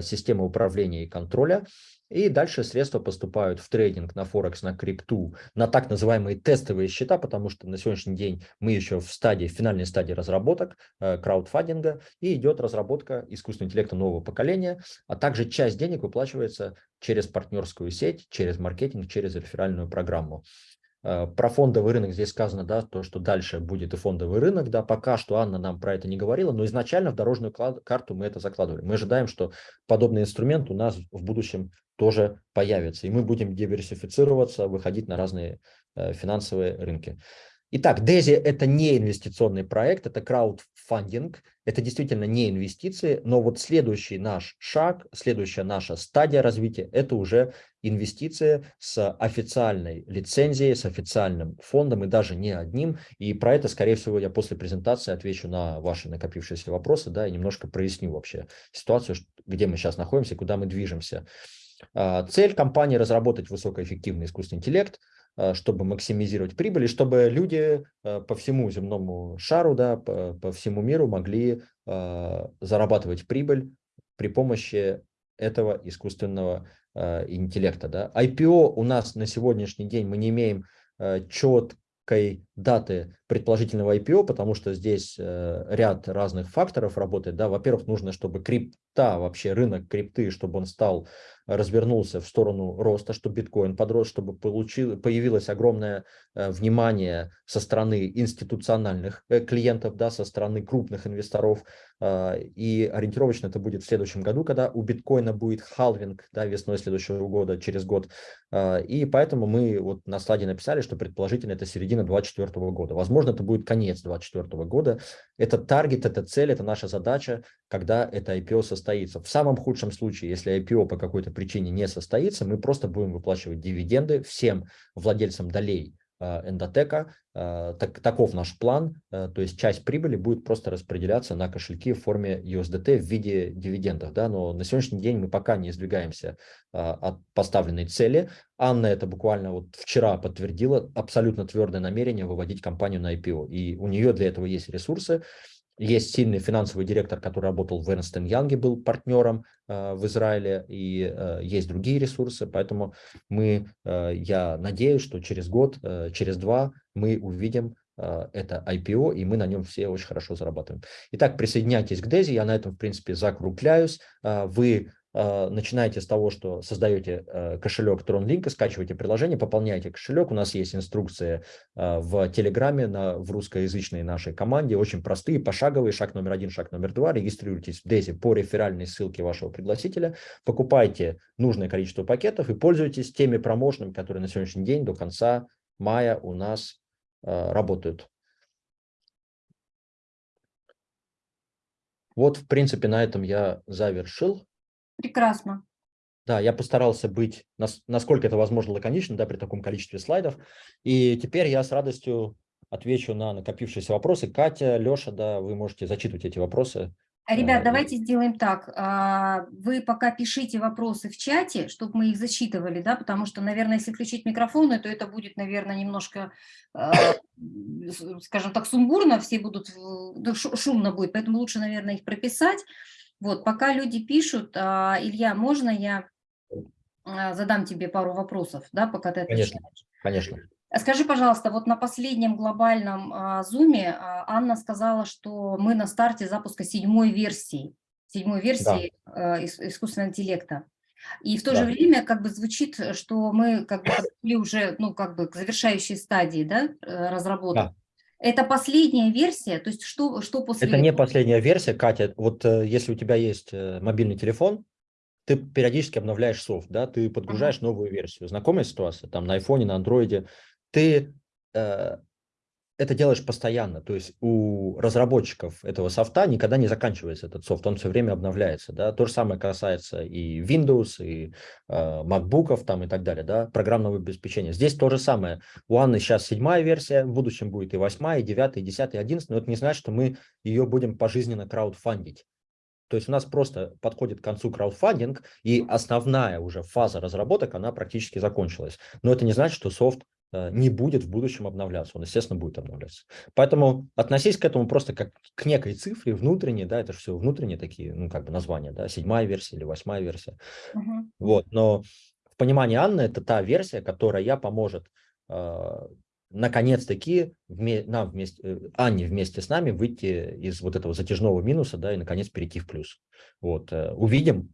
система управления и контроля. И дальше средства поступают в трейдинг на Форекс, на крипту, на так называемые тестовые счета, потому что на сегодняшний день мы еще в стадии, в финальной стадии разработок, э, краудфандинга, и идет разработка искусственного интеллекта нового поколения, а также часть денег выплачивается через партнерскую сеть, через маркетинг, через реферальную программу. Э, про фондовый рынок здесь сказано, да, то, что дальше будет и фондовый рынок, да, пока что Анна нам про это не говорила, но изначально в дорожную карту мы это закладывали. Мы ожидаем, что подобный инструмент у нас в будущем тоже появится, и мы будем диверсифицироваться, выходить на разные э, финансовые рынки. Итак, DESI – это не инвестиционный проект, это краудфандинг, это действительно не инвестиции, но вот следующий наш шаг, следующая наша стадия развития – это уже инвестиции с официальной лицензией, с официальным фондом и даже не одним. И про это, скорее всего, я после презентации отвечу на ваши накопившиеся вопросы, да, и немножко проясню вообще ситуацию, где мы сейчас находимся куда мы движемся. А, цель компании – разработать высокоэффективный искусственный интеллект – чтобы максимизировать прибыль, и чтобы люди э, по всему земному шару, да, по, по всему миру могли э, зарабатывать прибыль при помощи этого искусственного интеллекта. Да. IPO у нас на сегодняшний день мы не имеем чет, четкой даты предположительного IPO, потому что здесь э, ряд разных факторов работает. Да? Во-первых, нужно, чтобы крипта, вообще рынок крипты, чтобы он стал развернулся в сторону роста, чтобы биткоин подрос, чтобы получил, появилось огромное э, внимание со стороны институциональных э, клиентов, да, со стороны крупных инвесторов. Э, и ориентировочно это будет в следующем году, когда у биткоина будет халвинг да, весной следующего года, через год. И поэтому мы вот на слайде написали, что предположительно это середина 2024 года. Возможно, это будет конец 2024 года. Это таргет, это цель, это наша задача, когда это IPO состоится. В самом худшем случае, если IPO по какой-то причине не состоится, мы просто будем выплачивать дивиденды всем владельцам долей э, эндотека. Э, так, таков наш план, э, то есть часть прибыли будет просто распределяться на кошельки в форме USDT в виде дивидендов. Да? Но на сегодняшний день мы пока не сдвигаемся от поставленной цели. Анна это буквально вот вчера подтвердила абсолютно твердое намерение выводить компанию на IPO. И у нее для этого есть ресурсы. Есть сильный финансовый директор, который работал в Эрнстен Янге, был партнером э, в Израиле, и э, есть другие ресурсы, поэтому мы, э, я надеюсь, что через год, э, через два мы увидим э, это IPO, и мы на нем все очень хорошо зарабатываем. Итак, присоединяйтесь к Дези, я на этом, в принципе, закругляюсь. Э, вы начинаете с того, что создаете э, кошелек TronLink, скачиваете приложение, пополняете кошелек. У нас есть инструкции а, в Телеграме на, в русскоязычной нашей команде, очень простые, пошаговые, шаг номер один, шаг номер два. Регистрируйтесь в Дези по реферальной ссылке вашего пригласителя, покупайте нужное количество пакетов и пользуйтесь теми промоушенами, которые на сегодняшний день до конца мая у нас работают. Вот, в принципе, на этом я завершил. Прекрасно. Да, я постарался быть, насколько это возможно, лаконичным, да, при таком количестве слайдов. И теперь я с радостью отвечу на накопившиеся вопросы. Катя, Леша, да, вы можете зачитывать эти вопросы. Ребят, давайте сделаем так. А, вы пока пишите вопросы в чате, чтобы мы их зачитывали, да, потому что, наверное, если включить микрофоны, то это будет, наверное, немножко, а, скажем так, сумбурно, все будут, шумно будет, поэтому лучше, наверное, их прописать. Вот, пока люди пишут, а, Илья, можно я а, задам тебе пару вопросов, да, пока ты отвечаешь? Конечно, конечно. Скажи, пожалуйста, вот на последнем глобальном а, зуме Анна сказала, что мы на старте запуска седьмой версии, седьмой версии да. искусственного интеллекта. И в то да. же время как бы звучит, что мы как бы уже, ну, как бы к завершающей стадии, да, э, разработки. Да. Это последняя версия? То есть что, что после Это этого? не последняя версия, Катя. Вот э, если у тебя есть э, мобильный телефон, ты периодически обновляешь софт, да, ты подгружаешь ага. новую версию. Знакомая ситуация? Там на айфоне, на андроиде. Ты э, это делаешь постоянно, то есть у разработчиков этого софта никогда не заканчивается этот софт, он все время обновляется, да, то же самое касается и Windows, и э, MacBook там и так далее, да, программного обеспечения. Здесь то же самое, у Анны сейчас седьмая версия, в будущем будет и восьмая, и девятая, и десятая, и одиннадцатая, но это не значит, что мы ее будем пожизненно краудфандить. То есть у нас просто подходит к концу краудфандинг, и основная уже фаза разработок, она практически закончилась. Но это не значит, что софт не будет в будущем обновляться, он, естественно, будет обновляться. Поэтому относись к этому просто как к некой цифре внутренней, да, это же все внутренние такие, ну, как бы названия, да, седьмая версия или восьмая версия. Uh -huh. Вот, но в понимании Анны это та версия, которая поможет э, наконец-таки вме нам вместе, э, Анне вместе с нами выйти из вот этого затяжного минуса, да, и наконец перейти в плюс. Вот, э, увидим,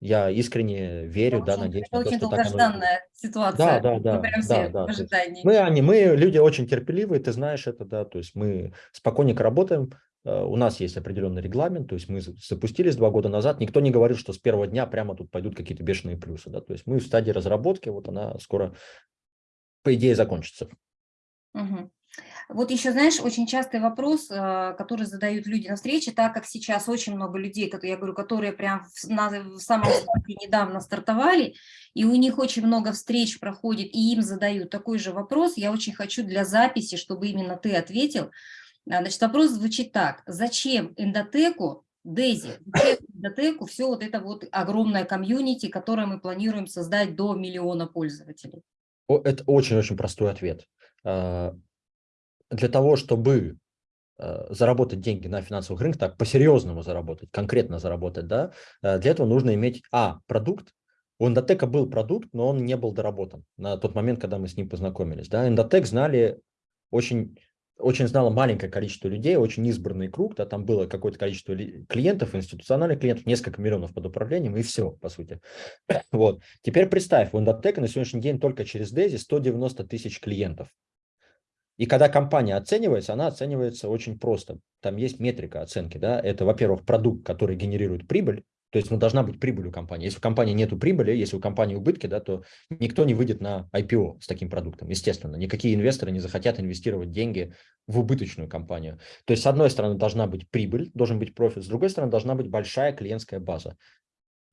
я искренне верю, это да, надеюсь. Это очень долгожданная ситуация. Да, да, да. да, да. Мы, Ани, мы люди очень терпеливые, ты знаешь это, да, то есть мы спокойненько работаем, э, у нас есть определенный регламент, то есть мы запустились два года назад, никто не говорит, что с первого дня прямо тут пойдут какие-то бешеные плюсы, да, то есть мы в стадии разработки, вот она скоро, по идее, закончится. Угу. Вот еще, знаешь, очень частый вопрос, э, который задают люди на встрече, так как сейчас очень много людей, я говорю, которые прям в, на, в самом старте недавно стартовали, и у них очень много встреч проходит, и им задают такой же вопрос, я очень хочу для записи, чтобы именно ты ответил. А, значит, вопрос звучит так. Зачем эндотеку, Дейзи, зачем эндотеку все вот это вот огромное комьюнити, которое мы планируем создать до миллиона пользователей? Это очень-очень простой ответ а, для того, чтобы э, заработать деньги на финансовых рынках, так по-серьезному заработать, конкретно заработать, да, э, для этого нужно иметь, а, продукт, у Эндотека был продукт, но он не был доработан на тот момент, когда мы с ним познакомились. Да. Эндотек знали очень очень знало маленькое количество людей, очень избранный круг, да, там было какое-то количество клиентов, институциональных клиентов, несколько миллионов под управлением, и все, по сути. Вот. Теперь представь, у Индотека на сегодняшний день только через Дези 190 тысяч клиентов. И когда компания оценивается, она оценивается очень просто. Там есть метрика оценки. Да? Это, во-первых, продукт, который генерирует прибыль, то есть ну, должна быть прибыль у компании. Если у компании нет прибыли, если у компании убытки, да, то никто не выйдет на IPO с таким продуктом, естественно. Никакие инвесторы не захотят инвестировать деньги в убыточную компанию. То есть, с одной стороны, должна быть прибыль, должен быть профит, с другой стороны, должна быть большая клиентская база.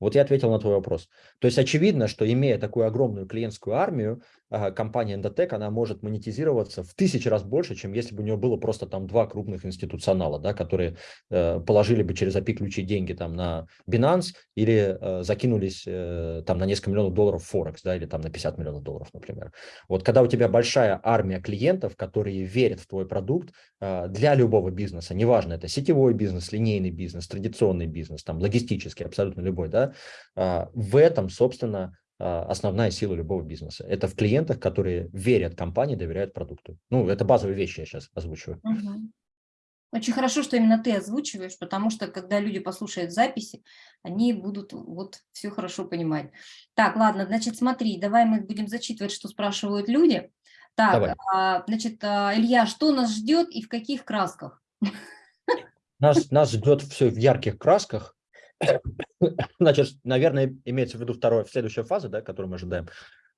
Вот я ответил на твой вопрос. То есть очевидно, что имея такую огромную клиентскую армию, а, компания Endotech, она может монетизироваться в тысячи раз больше, чем если бы у нее было просто там два крупных институционала, да, которые э, положили бы через API ключи деньги там на Binance или э, закинулись э, там на несколько миллионов долларов Forex, да, или там на 50 миллионов долларов, например. Вот когда у тебя большая армия клиентов, которые верят в твой продукт э, для любого бизнеса, неважно, это сетевой бизнес, линейный бизнес, традиционный бизнес, там логистический, абсолютно любой, да, э, в этом, собственно, а, основная сила любого бизнеса. Это в клиентах, которые верят компании, доверяют продукту. Ну, это базовые вещи я сейчас озвучиваю. Угу. Очень хорошо, что именно ты озвучиваешь, потому что когда люди послушают записи, они будут вот все хорошо понимать. Так, ладно, значит, смотри, давай мы будем зачитывать, что спрашивают люди. Так, а, значит, а, Илья, что нас ждет и в каких красках? Нас, нас ждет все в ярких красках. Значит, наверное, имеется в виду вторая, следующая фаза, да, которую мы ожидаем.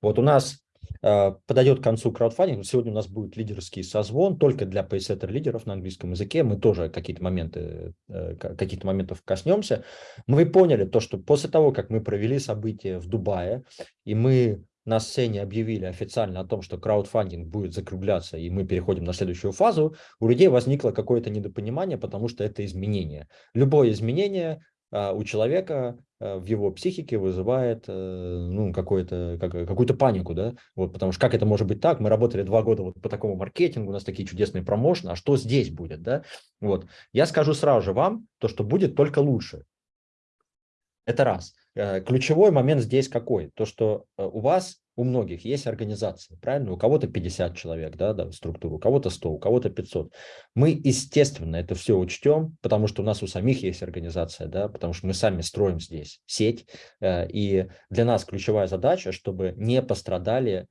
Вот у нас э, подойдет к концу краудфандинг. Сегодня у нас будет лидерский созвон только для пейсеттер лидеров на английском языке. Мы тоже какие-то моменты, э, каких-то моментов коснемся. Мы поняли то, что после того, как мы провели события в Дубае, и мы на сцене объявили официально о том, что краудфандинг будет закругляться, и мы переходим на следующую фазу, у людей возникло какое-то недопонимание, потому что это изменение. Любое изменение у человека а, в его психике вызывает э, ну, какую-то какую панику, да, вот, потому что как это может быть так, мы работали два года вот по такому маркетингу, у нас такие чудесные промоушены, а что здесь будет, да, вот, я скажу сразу же вам, то, что будет только лучше, это раз. Э, ключевой момент здесь какой? То, что э, у вас, у многих есть организация, правильно? У кого-то 50 человек, да, да, структуру, у кого-то 100, у кого-то 500. Мы, естественно, это все учтем, потому что у нас у самих есть организация, да, потому что мы сами строим здесь сеть. Э, и для нас ключевая задача, чтобы не пострадали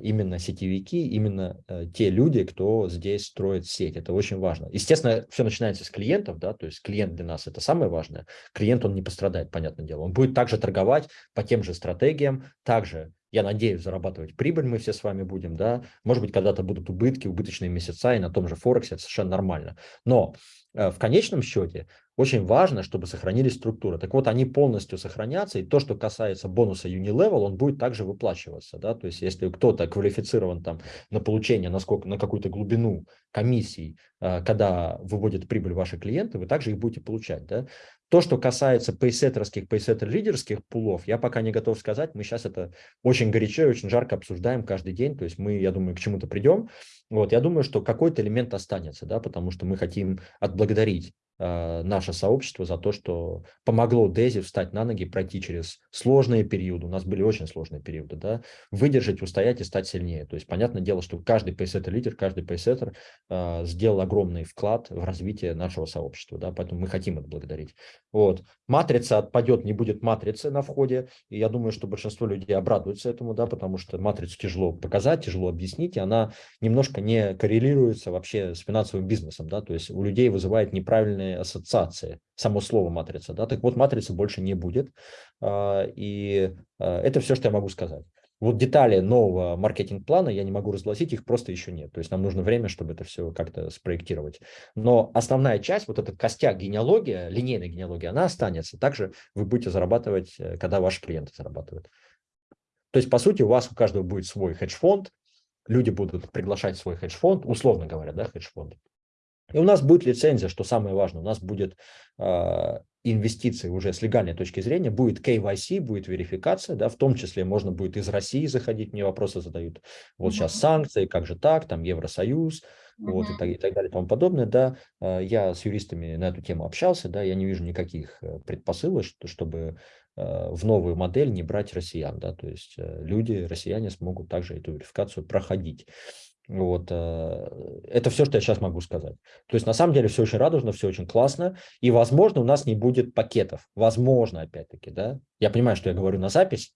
именно сетевики, именно э, те люди, кто здесь строит сеть. Это очень важно. Естественно, все начинается с клиентов, да, то есть клиент для нас это самое важное. Клиент, он не пострадает, понятное дело. Он будет также торговать по тем же стратегиям, также я надеюсь, зарабатывать прибыль мы все с вами будем, да, может быть, когда-то будут убытки, убыточные месяца, и на том же Форексе это совершенно нормально. Но э, в конечном счете очень важно, чтобы сохранились структуры. Так вот, они полностью сохранятся, и то, что касается бонуса Unilevel, он будет также выплачиваться. Да? То есть, если кто-то квалифицирован там, на получение на, на какую-то глубину комиссий, э, когда выводят прибыль ваши клиенты, вы также их будете получать. Да? То, что касается пейсеттерских, пейсеттер-лидерских пулов, я пока не готов сказать. Мы сейчас это очень горячо и очень жарко обсуждаем каждый день. То есть мы, я думаю, к чему-то придем. Вот, я думаю, что какой-то элемент останется, да, потому что мы хотим отблагодарить наше сообщество за то, что помогло Дези встать на ноги, пройти через сложные периоды, у нас были очень сложные периоды, да, выдержать, устоять и стать сильнее. То есть, понятное дело, что каждый пейсеттер-лидер, каждый пейсеттер э, сделал огромный вклад в развитие нашего сообщества, да, поэтому мы хотим это благодарить. Вот. Матрица отпадет, не будет матрицы на входе, и я думаю, что большинство людей обрадуются этому, да, потому что матрицу тяжело показать, тяжело объяснить, и она немножко не коррелируется вообще с финансовым бизнесом, да, то есть у людей вызывает неправильные неправильные ассоциации, само слово матрица. Да? Так вот, матрицы больше не будет. А, и а, это все, что я могу сказать. Вот детали нового маркетинг-плана я не могу разгласить, их просто еще нет. То есть нам нужно время, чтобы это все как-то спроектировать. Но основная часть, вот этот костяк генеалогия, линейная генеалогия, она останется. Также вы будете зарабатывать, э, когда ваши клиенты зарабатывают. То есть, по сути, у вас у каждого будет свой хедж-фонд, люди будут приглашать свой хедж-фонд, условно говоря, да, хедж-фонд. И у нас будет лицензия, что самое важное, у нас будет э, инвестиции уже с легальной точки зрения, будет KYC, будет верификация, да, в том числе можно будет из России заходить, мне вопросы задают, вот сейчас санкции, как же так, там Евросоюз, вот, и так, и так далее и тому подобное, да, э, я с юристами на эту тему общался, да, я не вижу никаких э, предпосылок, что, чтобы э, в новую модель не брать россиян, да, то есть э, люди, россияне смогут также эту верификацию проходить. Вот, э, это все, что я сейчас могу сказать. То есть на самом деле все очень радужно, все очень классно, и, возможно, у нас не будет пакетов. Возможно, опять-таки, да. Я понимаю, что я говорю на запись,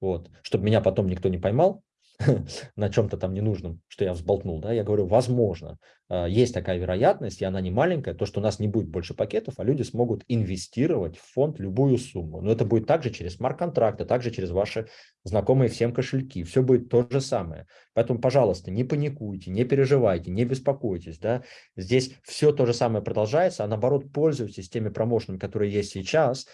вот, чтобы меня потом никто не поймал, на чем-то там ненужном, что я взболтнул, да, я говорю, возможно, а, есть такая вероятность, и она не маленькая, то, что у нас не будет больше пакетов, а люди смогут инвестировать в фонд любую сумму. Но это будет также через смарт-контракты, также через ваши знакомые всем кошельки. Все будет то же самое. Поэтому, пожалуйста, не паникуйте, не переживайте, не беспокойтесь. Да? Здесь все то же самое продолжается, а наоборот, пользуйтесь теми промоушенами, которые есть сейчас,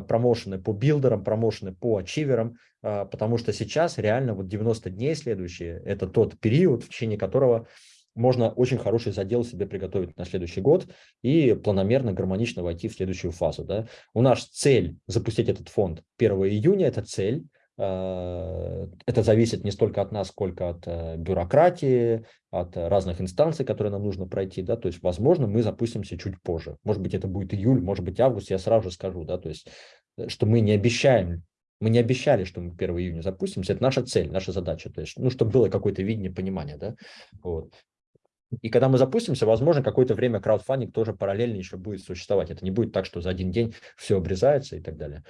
промоушены по билдерам, промоушены по ачиверам, а, потому что сейчас реально вот 90 дней следующие – это тот период, в течение которого можно очень хороший задел себе приготовить на следующий год и планомерно, гармонично войти в следующую фазу. Да. У нас цель запустить этот фонд 1 июня, это цель. А, это зависит не столько от нас, сколько от э, бюрократии, от разных инстанций, которые нам нужно пройти. Да. То есть, возможно, мы запустимся чуть позже. Может быть, это будет июль, может быть, август, я сразу же скажу. Да. То есть, э, что мы не обещаем мы не обещали, что мы 1 июня запустимся, это наша цель, наша задача, то есть, ну, чтобы было какое-то видение, понимание, да, вот. И когда мы запустимся, возможно, какое-то время краудфандинг тоже параллельно еще будет существовать. Это не будет так, что за один день все обрезается и так далее.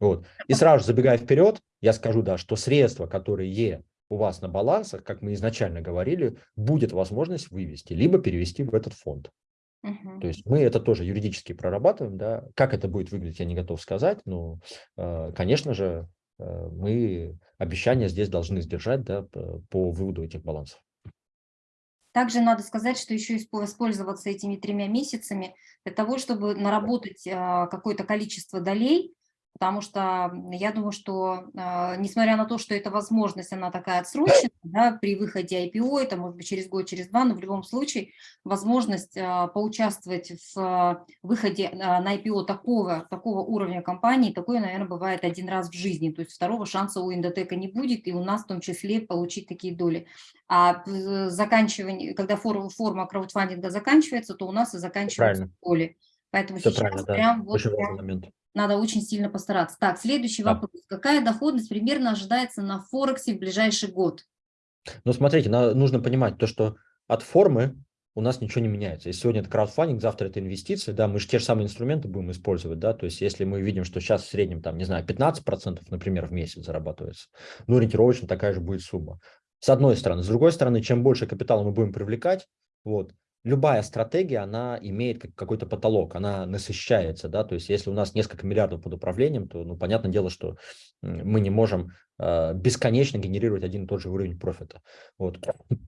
Вот. И сразу же забегая вперед, я скажу, да, что средства, которые у вас на балансах, как мы изначально говорили, будет возможность вывести, либо перевести в этот фонд. Угу. То есть мы это тоже юридически прорабатываем, да. Как это будет выглядеть, я не готов сказать, но, э, конечно же, э, мы обещания здесь должны сдержать, да, по выводу этих балансов. Также надо сказать, что еще воспользоваться этими тремя месяцами для того, чтобы наработать а, какое-то количество долей, потому что я думаю, что э, несмотря на то, что эта возможность, она такая отсроченная, да, при выходе IPO, это может быть через год, через два, но в любом случае возможность э, поучаствовать в э, выходе на IPO такого, такого уровня компании, такое, наверное, бывает один раз в жизни, то есть второго шанса у Индотека не будет, и у нас в том числе получить такие доли. А заканчивание, когда форма, форма краудфандинга заканчивается, то у нас и заканчиваются Правильно. доли. Поэтому Все сейчас прям, вот, прям момент надо очень сильно постараться. Так, следующий да. вопрос. Какая доходность примерно ожидается на Форексе в ближайший год? Ну, смотрите, нужно понимать то, что от формы у нас ничего не меняется. Если сегодня это краудфандинг, завтра это инвестиции, да, мы же те же самые инструменты будем использовать, да, то есть если мы видим, что сейчас в среднем, там, не знаю, 15%, например, в месяц зарабатывается, ну, ориентировочно такая же будет сумма. С одной стороны. С другой стороны, чем больше капитала мы будем привлекать, вот, любая стратегия, она имеет какой-то потолок, она насыщается, да, то есть если у нас несколько миллиардов под управлением, то, ну, понятное дело, что мы не можем э, бесконечно генерировать один и тот же уровень профита. Вот.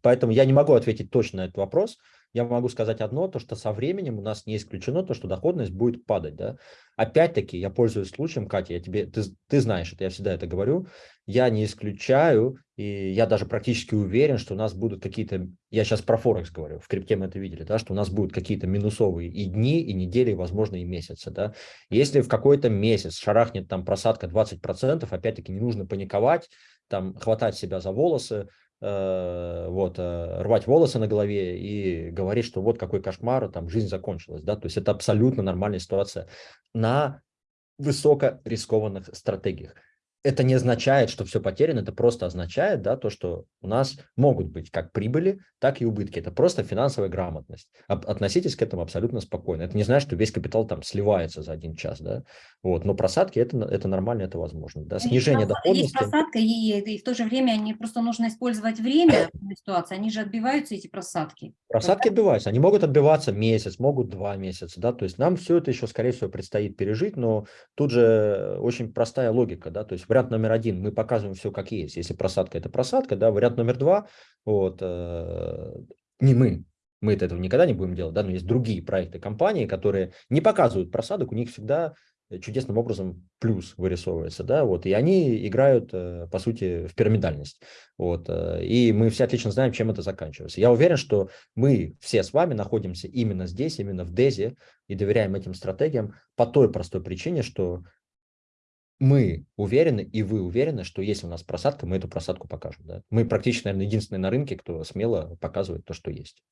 Поэтому я не могу ответить точно на этот вопрос, я могу сказать одно, то что со временем у нас не исключено то, что доходность будет падать. Да? Опять-таки, я пользуюсь случаем, Катя, я тебе, ты, ты знаешь это, я всегда это говорю, я не исключаю, и я даже практически уверен, что у нас будут какие-то, я сейчас про Форекс говорю, в крипте мы это видели, да, что у нас будут какие-то минусовые и дни, и недели, и, возможно, и месяцы. Да? Если в какой-то месяц шарахнет там просадка 20%, опять-таки не нужно паниковать, там хватать себя за волосы, Э, вот, э, рвать волосы на голове и говорить, что вот какой кошмар, там жизнь закончилась, да, то есть это абсолютно нормальная ситуация на высокорискованных стратегиях это не означает, что все потеряно, это просто означает, да, то, что у нас могут быть как прибыли, так и убытки. Это просто финансовая грамотность. Относитесь к этому абсолютно спокойно. Это не значит, что весь капитал там сливается за один час, да. Вот, но просадки это, это нормально, это возможно. Да. Снижение есть, доходности. Есть просадка, и, и в то же время они просто нужно использовать время ситуации, они же отбиваются, эти просадки. Просадки отбиваются, они могут отбиваться месяц, могут два месяца, да, то есть нам все это еще, скорее всего, предстоит пережить, но тут же очень простая логика, да, то есть вариант номер один, мы показываем все как есть. Если просадка – это просадка, да, вариант номер два, вот, э, не мы, мы -то этого никогда не будем делать, да, но есть другие проекты компании, которые не показывают просадок, у них всегда чудесным образом плюс вырисовывается, да, вот, и они играют, э, по сути, в пирамидальность, вот, э, и мы все отлично знаем, чем это заканчивается. Я уверен, что мы все с вами находимся именно здесь, именно в ДЕЗе, и доверяем этим стратегиям по той простой причине, что мы уверены, и вы уверены, что если у нас просадка, мы эту просадку покажем. Да? Мы практически, наверное, единственные на рынке, кто смело показывает то, что есть.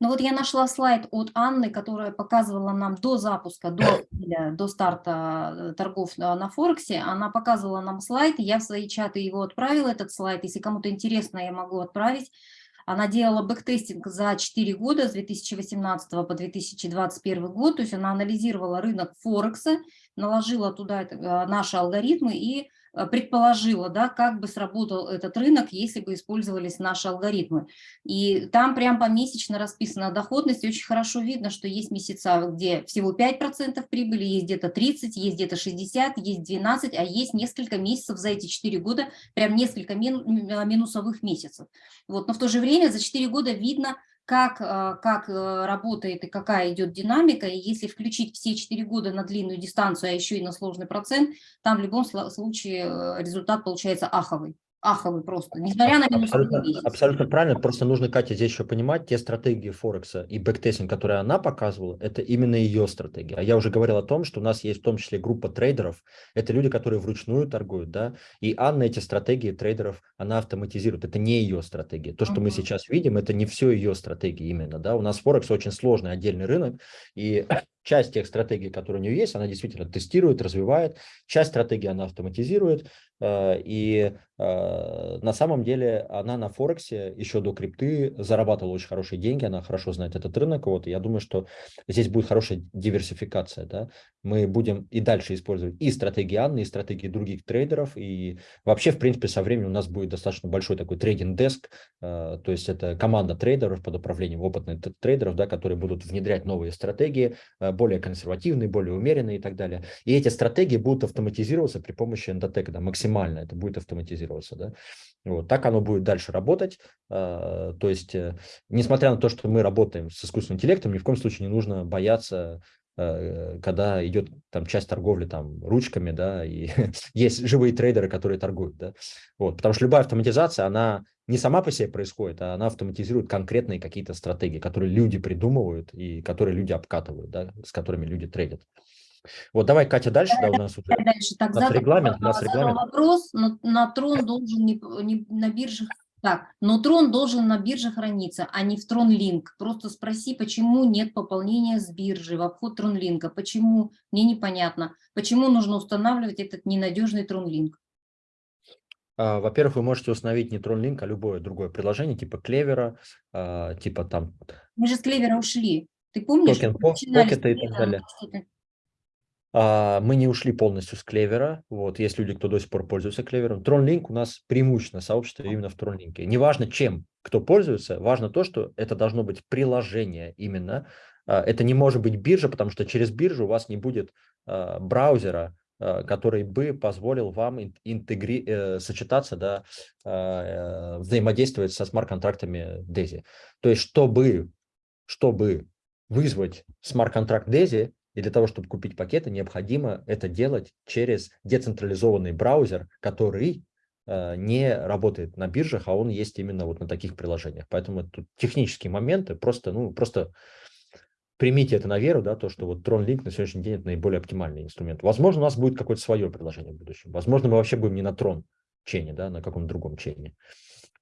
Ну вот я нашла слайд от Анны, которая показывала нам до запуска, до, до старта э, торгов на Форексе. Она показывала нам слайд, я в свои чаты его отправила, этот слайд. Если кому-то интересно, я могу отправить. Она делала бэктестинг за 4 года, с 2018 по 2021 год, то есть она анализировала рынок Форекса, наложила туда э, наши алгоритмы и предположила, да, как бы сработал этот рынок, если бы использовались наши алгоритмы. И там прям помесячно расписана доходность, очень хорошо видно, что есть месяца, где всего 5% прибыли, есть где-то 30, есть где-то 60, есть 12, а есть несколько месяцев за эти 4 года, прям несколько минусовых месяцев. Вот. Но в то же время за 4 года видно, как, э, как э, работает и какая идет динамика. И если включить все 4 года на длинную дистанцию, а еще и на сложный процент, там в любом случае э, результат получается аховый аховый просто, несмотря на абсолютно, абсолютно правильно, просто нужно, Катя, здесь еще понимать, те стратегии Форекса и бэктестинг, которые она показывала, это именно ее стратегия. А я уже говорил о том, что у нас есть в том числе группа трейдеров, это люди, которые вручную торгуют, да, и Анна эти стратегии трейдеров, она автоматизирует, это не ее стратегия. То, что uh -huh. мы сейчас видим, это не все ее стратегии именно, да, у нас Форекс очень сложный отдельный рынок, и часть тех стратегий, которые у нее есть, она действительно тестирует, развивает, часть стратегии она автоматизирует, и э, на самом деле она на Форексе еще до крипты зарабатывала очень хорошие деньги, она хорошо знает этот рынок. Вот, я думаю, что здесь будет хорошая диверсификация. Да? Мы будем и дальше использовать и стратегии Анны, и стратегии других трейдеров. И вообще, в принципе, со временем у нас будет достаточно большой такой трейдинг-деск. Э, то есть это команда трейдеров под управлением опытных трейдеров, да, которые будут внедрять новые стратегии, более консервативные, более умеренные и так далее. И эти стратегии будут автоматизироваться при помощи эндотека, да, максимально максимально это будет автоматизироваться. Да? Вот, так оно будет дальше работать. А, то есть, э, несмотря на то, что мы работаем с искусственным интеллектом, ни в коем случае не нужно бояться э, когда идет там часть торговли там ручками, да, и есть живые трейдеры, которые торгуют, да, вот, потому что любая автоматизация, она не сама по себе происходит, а она автоматизирует конкретные какие-то стратегии, которые люди придумывают и которые люди обкатывают, да, с которыми люди трейдят. Вот давай, Катя, дальше, да, у нас уже дальше. Так, у нас регламент, у нас регламент. Вопрос, но на трон должен не, не на биржах так, но трон должен на бирже храниться, а не в тронлинк. Просто спроси, почему нет пополнения с биржи в обход тронлинка. Почему? Мне непонятно. Почему нужно устанавливать этот ненадежный тронлинк? А, во-первых, вы можете установить не тронлинк, а любое другое приложение, типа клевера, а, типа там... Мы же с клевера ушли. Ты помнишь? Токен, покета и так далее. А, мы не ушли полностью с клевера. Вот, есть люди, кто до сих пор пользуется клевером. TronLink у нас преимущественно сообщество именно в TronLink. Неважно чем, кто пользуется, важно то, что это должно быть приложение именно. А, это не может быть биржа, потому что через биржу у вас не будет а, браузера, который бы позволил вам интегри... Э, сочетаться, да, э, взаимодействовать со смарт-контрактами DAISY. То есть, чтобы, чтобы вызвать смарт-контракт DAISY, и для того, чтобы купить пакеты, необходимо это делать через децентрализованный браузер, который э, не работает на биржах, а он есть именно вот на таких приложениях. Поэтому тут технические моменты, просто, ну, просто примите это на веру, да, то, что вот TronLink на сегодняшний день это наиболее оптимальный инструмент. Возможно, у нас будет какое-то свое приложение в будущем. Возможно, мы вообще будем не на Tron чейне, да, на каком-то другом чейне.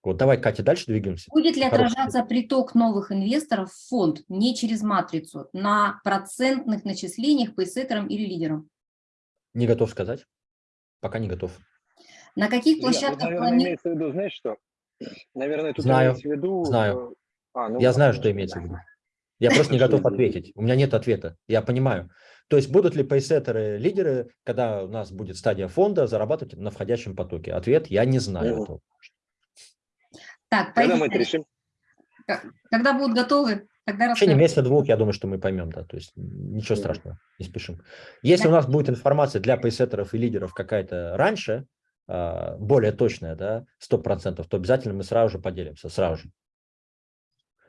Вот давай, Катя, дальше двигаемся. Будет ли отражаться приток новых инвесторов в фонд не через матрицу, на процентных начислениях по сеттерам или лидерам? Не готов сказать. Пока не готов. На каких площадках... Наверное, плани... имеется в виду, знаешь что? Наверное, тут знаю, имеется в виду... Знаю. Э, а, ну, Я знаю, что имеется в виду. Я просто не готов ответить. У меня нет ответа. Я понимаю. То есть будут ли пейсеттеры лидеры, когда у нас будет стадия фонда, зарабатывать на входящем потоке? Ответ – я не знаю этого. Так, Когда мы это решим? Когда будут готовы, тогда В течение месяца-двух, я думаю, что мы поймем, да, то есть ничего страшного, не спешим. Если да. у нас будет информация для пейсеттеров и лидеров какая-то раньше, а, более точная, да, 100%, то обязательно мы сразу же поделимся, сразу же.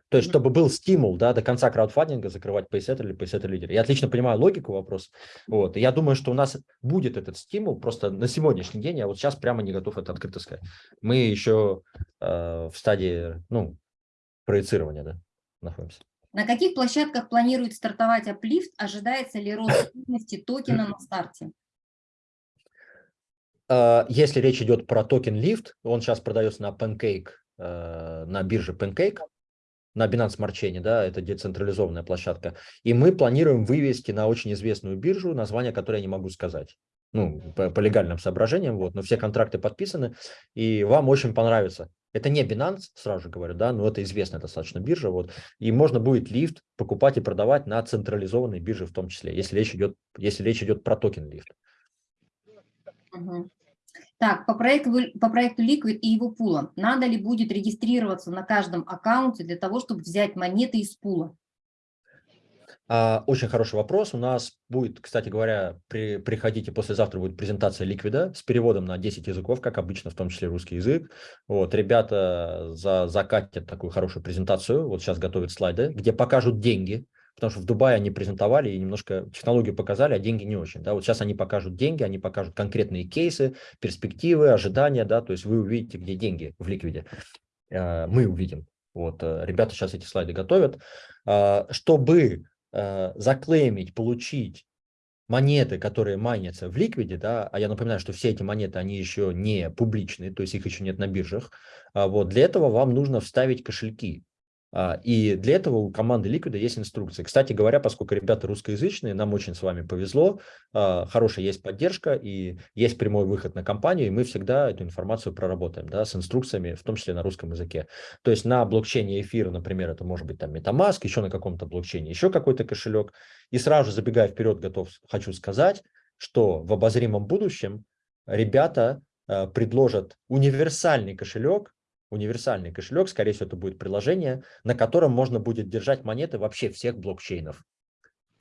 То есть, чтобы был стимул да, до конца краудфандинга закрывать пейсеттер или пейсеттер лидер. Я отлично понимаю логику вопроса. Вот. И я думаю, что у нас будет этот стимул просто на сегодняшний день. Я вот сейчас прямо не готов это открыто сказать. Мы еще э, в стадии ну, проецирования да, находимся. На каких площадках планирует стартовать Uplift? Ожидается ли рост стоимости токена на старте? Э, если речь идет про токен Lift, он сейчас продается на Pancake, э, на бирже Pancake на Binance Smart Chain, да, это децентрализованная площадка. И мы планируем вывести на очень известную биржу, название которой я не могу сказать. Ну, по, по легальным соображениям, вот, но все контракты подписаны, и вам очень понравится Это не Binance, сразу же говорю, да, но это известная достаточно биржа, вот, и можно будет лифт покупать и продавать на централизованной бирже в том числе, если речь идет, если речь идет про токен лифт. Угу. Так, по проекту, по проекту Liquid и его пула, надо ли будет регистрироваться на каждом аккаунте для того, чтобы взять монеты из пула? А, очень хороший вопрос. У нас будет, кстати говоря, при, приходите послезавтра будет презентация ликвида с переводом на 10 языков, как обычно, в том числе русский язык. Вот, ребята за, закатят такую хорошую презентацию, вот сейчас готовят слайды, где покажут деньги, потому что в Дубае они презентовали и немножко технологию показали, а деньги не очень. Да? Вот сейчас они покажут деньги, они покажут конкретные кейсы, перспективы, ожидания, да, то есть вы увидите, где деньги в ликвиде. А, мы увидим. Вот, э, ребята сейчас эти слайды готовят. А, чтобы э, заклеймить, получить монеты, которые майнятся в ликвиде, да, а я напоминаю, что все эти монеты, они еще не публичные, то есть их еще нет на биржах, а вот для этого вам нужно вставить кошельки. А, и для этого у команды Liquid есть инструкции. Кстати говоря, поскольку ребята русскоязычные, нам очень с вами повезло, а, хорошая есть поддержка и есть прямой выход на компанию, и мы всегда эту информацию проработаем да, с инструкциями, в том числе на русском языке. То есть на блокчейне эфира, например, это может быть там MetaMask, еще на каком-то блокчейне, еще какой-то кошелек. И сразу же, забегая вперед, готов, хочу сказать, что в обозримом будущем ребята а, предложат универсальный кошелек, универсальный кошелек, скорее всего, это будет приложение, на котором можно будет держать монеты вообще всех блокчейнов.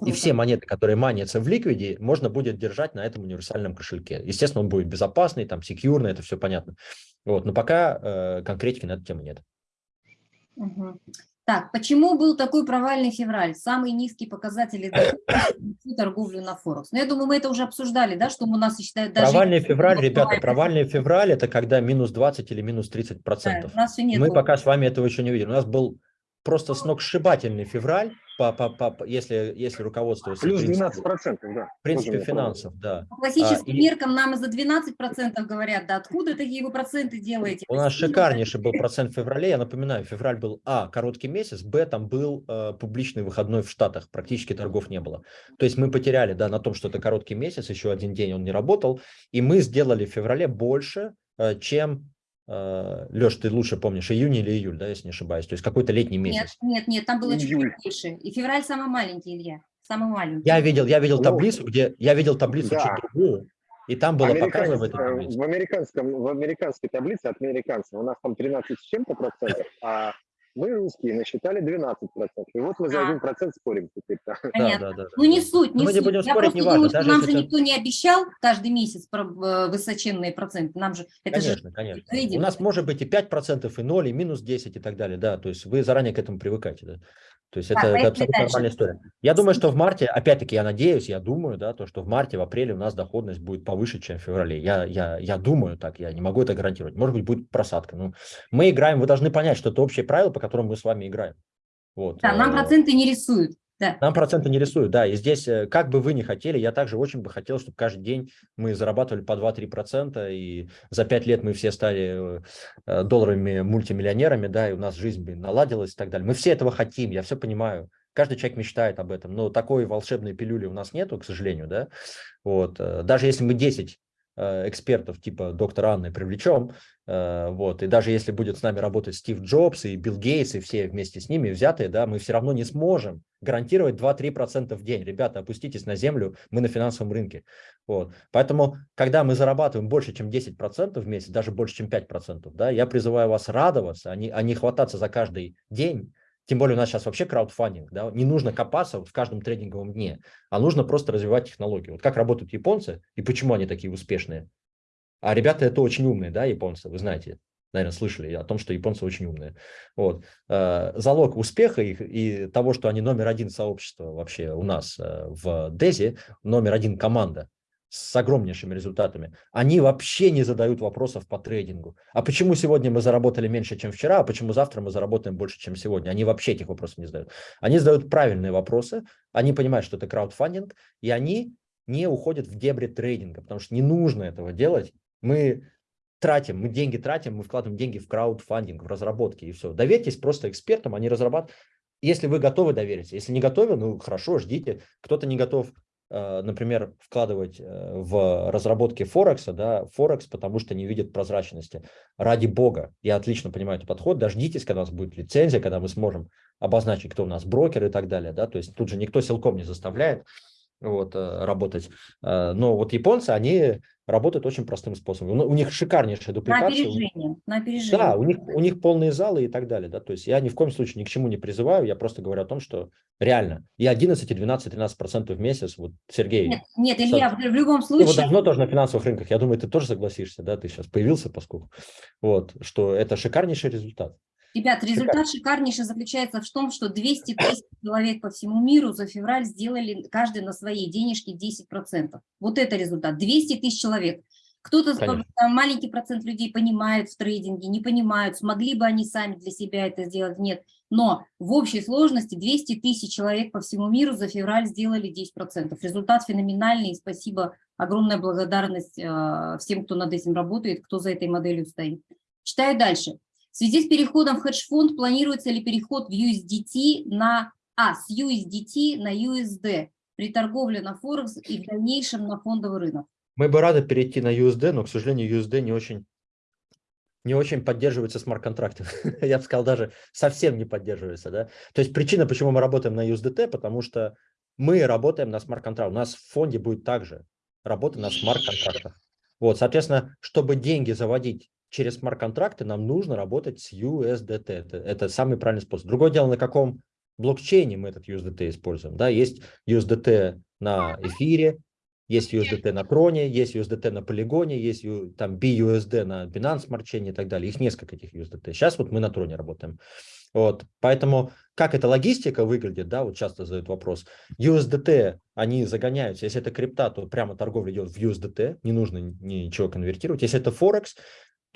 И все монеты, которые манятся в ликвиде, можно будет держать на этом универсальном кошельке. Естественно, он будет безопасный, там, секьюрный, это все понятно. Вот, но пока э, конкретики на эту тему нет. Угу. Так, почему был такой провальный февраль? Самые низкие показатели торговли на Форекс. Но ну, я думаю, мы это уже обсуждали, да, что у нас считают даже... Провальный февраль, ребята, провальный февраль – это когда минус 20 или минус 30 процентов. Да, мы пока с вами этого еще не видели. У нас был просто сногсшибательный февраль, по, по, по, если, если руководствуется... Плюс 12 процентов, да. В принципе, финансов, да. По классическим а, меркам нам за 12 процентов говорят, да откуда такие вы проценты делаете? У нас шикарнейший был процент в феврале, я напоминаю, февраль был, а, короткий месяц, б, там был э, публичный выходной в Штатах, практически торгов не было. То есть мы потеряли, да, на том, что это короткий месяц, еще один день он не работал, и мы сделали в феврале больше, э, чем Леш, ты лучше помнишь, июнь или июль, да, если не ошибаюсь? То есть какой-то летний месяц. Нет, нет, нет, там было чуть меньше. И февраль самый маленький, Илья, самый маленький. Я видел, я видел ну, таблицу, где я видел таблицу да. чуть другую, и там было показано в этой таблице. В, американском, в американской таблице от американцев у нас там 13 с чем-то процентов, а мы русские насчитали 12%. И вот мы за один процент спорим теперь. Понятно. Да, да, да, ну не суть, не мы суть. Не будем Я спорить, просто не думаю, что нам же это... никто не обещал каждый месяц про э, высоченные проценты. Нам же это конечно, же конечно. Видим. У нас может быть и 5%, и 0, и минус 10 и так далее. Да, то есть вы заранее к этому привыкаете. Да. То есть это, это абсолютно дальше. нормальная история. Я думаю, что в марте, опять-таки, я надеюсь, я думаю, да, то, что в марте, в апреле у нас доходность будет повыше, чем в феврале. Я, я, я думаю так, я не могу это гарантировать. Может быть, будет просадка. Ну, мы играем, вы должны понять, что это общее правило, по которому мы с вами играем. Вот. Да, нам э, проценты не рисуют. Да. Нам проценты не рисуют, да. И здесь, э, как бы вы ни хотели, я также очень бы хотел, чтобы каждый день мы зарабатывали по 2-3%, и за 5 лет мы все стали э, долларовыми мультимиллионерами, да, и у нас жизнь бы наладилась и так далее. Мы все этого хотим, я все понимаю. Каждый человек мечтает об этом, но такой волшебной пилюли у нас нету, к сожалению, да. Вот. Э, даже если мы 10 экспертов типа доктора Анны привлечем, Э, вот, и даже если будет с нами работать Стив Джобс и Билл Гейтс, и все вместе с ними взятые, да, мы все равно не сможем гарантировать 2-3% в день. Ребята, опуститесь на землю, мы на финансовом рынке. Вот. Поэтому, когда мы зарабатываем больше, чем 10% в месяц, даже больше, чем 5%, да, я призываю вас радоваться, а не, а не хвататься за каждый день, тем более у нас сейчас вообще краудфандинг, да, не нужно копаться в каждом трейдинговом дне, а нужно просто развивать технологию. Вот как работают японцы и почему они такие успешные. А ребята это очень умные, да, японцы, вы знаете, наверное, слышали о том, что японцы очень умные. Вот. Э, залог успеха их и того, что они номер один сообщества вообще у нас э, в Дези, номер один команда с огромнейшими результатами, они вообще не задают вопросов по трейдингу. А почему сегодня мы заработали меньше, чем вчера, а почему завтра мы заработаем больше, чем сегодня? Они вообще этих вопросов не задают. Они задают правильные вопросы, они понимают, что это краудфандинг, и они не уходят в дебри трейдинга, потому что не нужно этого делать мы тратим, мы деньги тратим, мы вкладываем деньги в краудфандинг, в разработки и все. Доверьтесь просто экспертам, они разрабатывают. Если вы готовы довериться, если не готовы, ну хорошо, ждите. Кто-то не готов, например, вкладывать э, в разработки Форекса, да, Форекс, потому что не видят прозрачности. Ради бога, я отлично понимаю этот подход, дождитесь, когда у нас будет лицензия, когда мы сможем обозначить, кто у нас брокер и так далее, да, то есть тут же никто силком не заставляет, вот, э, работать. Э, но вот японцы, они работают очень простым способом. У них шикарнейшая дупликация. На опережение. На опережение. Да, у них, у них полные залы и так далее. Да? То есть я ни в коем случае ни к чему не призываю, я просто говорю о том, что реально. И 11, и 12, 13 процентов в месяц, вот Сергей. Нет, нет Илья, в, в любом случае. Ты вот давно тоже на финансовых рынках, я думаю, ты тоже согласишься, да, ты сейчас появился, поскольку, вот, что это шикарнейший результат. Ребят, результат шикарнейший заключается в том, что 200 тысяч человек по всему миру за февраль сделали каждый на своей денежке 10%. Вот это результат. 200 тысяч человек. Кто-то, маленький процент людей понимает в трейдинге, не понимают, смогли бы они сами для себя это сделать, нет. Но в общей сложности 200 тысяч человек по всему миру за февраль сделали 10%. Результат феноменальный, и спасибо, огромная благодарность э, всем, кто над этим работает, кто за этой моделью стоит. Читаю дальше. В связи с переходом в хедж-фонд планируется ли переход в USDT на, а, с USDT на USD при торговле на Форекс и в дальнейшем на фондовый рынок? Мы бы рады перейти на USD, но, к сожалению, USD не очень, не очень поддерживается смарт-контрактом. Я бы сказал, даже совсем не поддерживается. Да? То есть причина, почему мы работаем на USDT, потому что мы работаем на смарт-контракт. У нас в фонде будет также работа на смарт-контрактах. Вот, соответственно, чтобы деньги заводить через смарт-контракты нам нужно работать с USDT. Это, это самый правильный способ. Другое дело, на каком блокчейне мы этот USDT используем. Да, есть USDT на эфире, есть USDT на Троне, есть USDT на Полигоне, есть там BUSD на Binance Smart Chain и так далее. Их несколько этих USDT. Сейчас вот мы на Троне работаем. Вот, поэтому как эта логистика выглядит, да, вот часто задают вопрос. USDT, они загоняются, если это крипта, то прямо торговля идет в USDT, не нужно ничего конвертировать. Если это Форекс,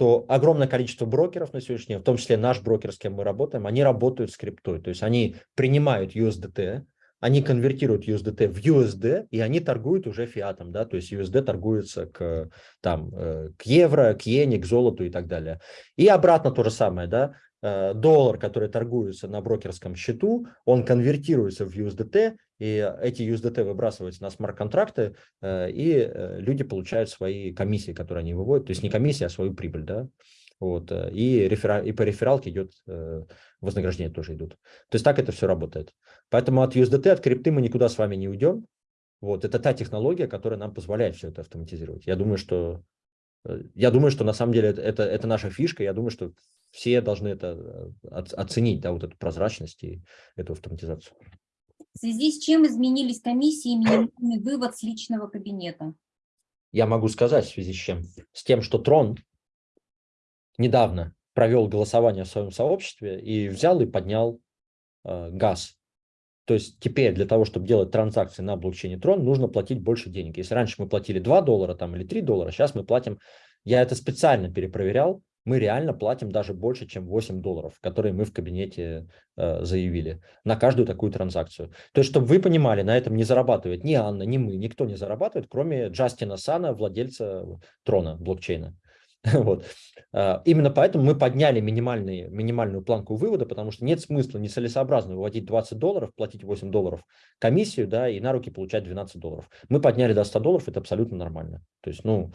то огромное количество брокеров на сегодняшний день, в том числе наш брокер, с кем мы работаем, они работают с криптой. То есть они принимают USDT, они конвертируют USDT в USD, и они торгуют уже фиатом, да, то есть USD торгуется к, там, э, к евро, к иене, к золоту и так далее. И обратно то же самое, да, э, доллар, который торгуется на брокерском счету, он конвертируется в USDT, и эти USDT выбрасываются на смарт-контракты, э, и э, люди получают свои комиссии, которые они выводят, то есть не комиссия, а свою прибыль, да, вот, э, и, рефера... и по рефералке идет вознаграждение тоже идут. То есть так это все работает. Поэтому от USDT, от крипты мы никуда с вами не уйдем. Вот, это та технология, которая нам позволяет все это автоматизировать. Я думаю, что я думаю, что на самом деле это, это наша фишка. Я думаю, что все должны это оценить, да, вот эту прозрачность и эту автоматизацию. В связи с чем изменились комиссии и вывод с личного кабинета? Я могу сказать, в связи с чем. С тем, что Трон недавно провел голосование в своем сообществе и взял и поднял э, газ. То есть теперь для того, чтобы делать транзакции на блокчейне Трон, нужно платить больше денег. Если раньше мы платили 2 доллара там, или 3 доллара, сейчас мы платим, я это специально перепроверял, мы реально платим даже больше, чем 8 долларов, которые мы в кабинете э, заявили на каждую такую транзакцию. То есть, чтобы вы понимали, на этом не зарабатывает ни Анна, ни мы, никто не зарабатывает, кроме Джастина Сана, владельца Трона, блокчейна. Вот. А, именно поэтому мы подняли минимальную планку вывода, потому что нет смысла нецелесообразно выводить 20 долларов, платить 8 долларов комиссию, да, и на руки получать 12 долларов. Мы подняли до 100 долларов, это абсолютно нормально. То есть, ну,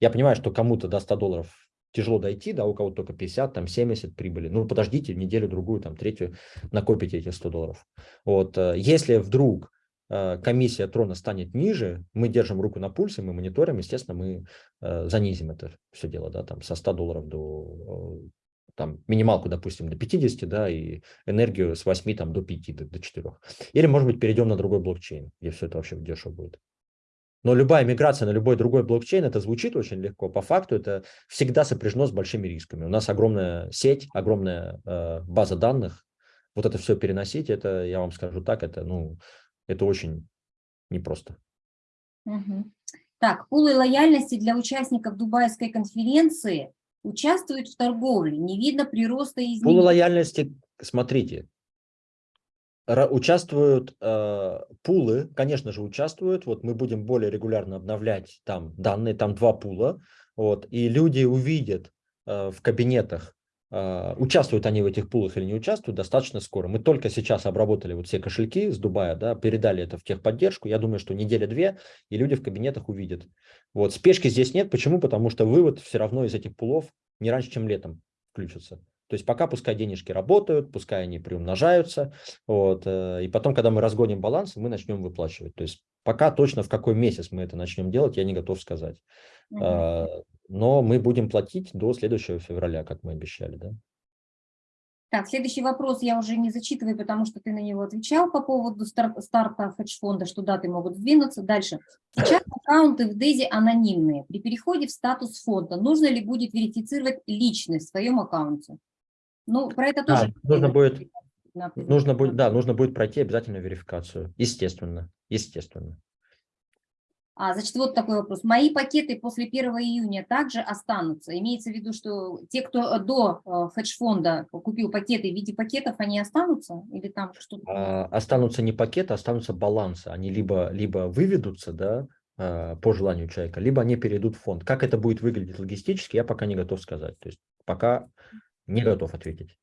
я понимаю, что кому-то до 100 долларов тяжело дойти, да, у кого-то только 50, там 70 прибыли. Ну, подождите неделю-другую, там третью, накопите эти 100 долларов. Вот, э, если вдруг э, комиссия трона станет ниже, мы держим руку на пульсе, мы мониторим, естественно, мы э, занизим это все дело, да, там со 100 долларов до там минималку, допустим, до 50, да, и энергию с 8 там, до 5, до, до 4. Или, может быть, перейдем на другой блокчейн, где все это вообще дешево будет. Но любая миграция на любой другой блокчейн, это звучит очень легко. По факту это всегда сопряжено с большими рисками. У нас огромная сеть, огромная э, база данных. Вот это все переносить, это, я вам скажу так, это, ну, это очень непросто. Угу. Так, пулы лояльности для участников Дубайской конференции участвуют в торговле. Не видно прироста изменений. Пулы лояльности, смотрите, участвуют э, пулы, конечно же, участвуют. Вот мы будем более регулярно обновлять там данные, там два пула. Вот, и люди увидят э, в кабинетах, э, участвуют они в этих пулах или не участвуют, достаточно скоро. Мы только сейчас обработали вот все кошельки с Дубая, да, передали это в техподдержку. Я думаю, что неделя-две, и люди в кабинетах увидят. Вот, спешки здесь нет. Почему? Потому что вывод все равно из этих пулов не раньше, чем летом включится. То есть пока пускай денежки работают, пускай они приумножаются, вот, э, и потом, когда мы разгоним баланс, мы начнем выплачивать. То есть пока точно в какой месяц мы это начнем делать, я не готов сказать. Угу но мы будем платить до следующего февраля, как мы обещали, да? Так, следующий вопрос я уже не зачитываю, потому что ты на него отвечал по поводу старт, старта хедж-фонда, что даты могут сдвинуться. Дальше. Сейчас аккаунты в Дейзи анонимные. При переходе в статус фонда нужно ли будет верифицировать личность в своем аккаунте? Ну, про это тоже. А, нужно будет, нужно будет, да, нужно будет пройти обязательно верификацию. Естественно, естественно. А, значит, вот такой вопрос. Мои пакеты после 1 июня также останутся? Имеется в виду, что те, кто э, до э, хедж-фонда купил пакеты в виде пакетов, они останутся? Или там что-то? А, останутся не пакеты, останутся балансы. Они либо, либо выведутся, да, э, по желанию человека, либо они перейдут в фонд. Как это будет выглядеть логистически, я пока не готов сказать. То есть пока не готов ответить.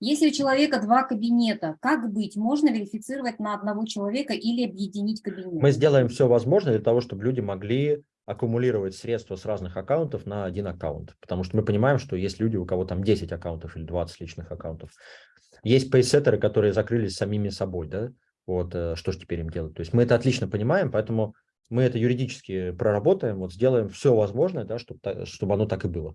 Если у человека два кабинета, как быть? Можно верифицировать на одного человека или объединить кабинет? Мы сделаем все возможное для того, чтобы люди могли аккумулировать средства с разных аккаунтов на один аккаунт. Потому что мы понимаем, что есть люди, у кого там 10 аккаунтов или 20 личных аккаунтов. Есть пейсеттеры, которые закрылись самими собой, да? Вот э, что же теперь им делать? То есть мы это отлично понимаем, поэтому мы это юридически проработаем, вот сделаем все возможное, да, чтобы, чтобы оно так и было.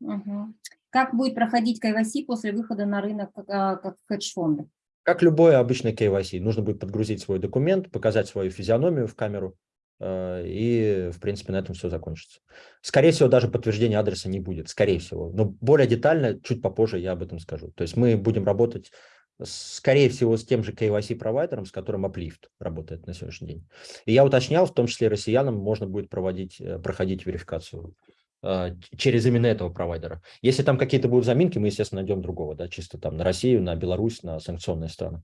Угу. Как будет проходить KYC после выхода на рынок а, как хедж-фонда? Как любой обычный KYC, нужно будет подгрузить свой документ, показать свою физиономию в камеру, э, и, в принципе, на этом все закончится. Скорее всего, даже подтверждения адреса не будет, скорее всего. Но более детально, чуть попозже я об этом скажу. То есть мы будем работать, скорее всего, с тем же KYC-провайдером, с которым Uplift работает на сегодняшний день. И я уточнял, в том числе россиянам можно будет проводить, э, проходить верификацию через именно этого провайдера. Если там какие-то будут заминки, мы, естественно, найдем другого, да, чисто там на Россию, на Беларусь, на санкционные страны.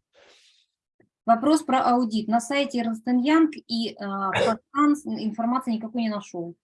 Вопрос про аудит. На сайте Ernst Young и э, информации никакой не нашел.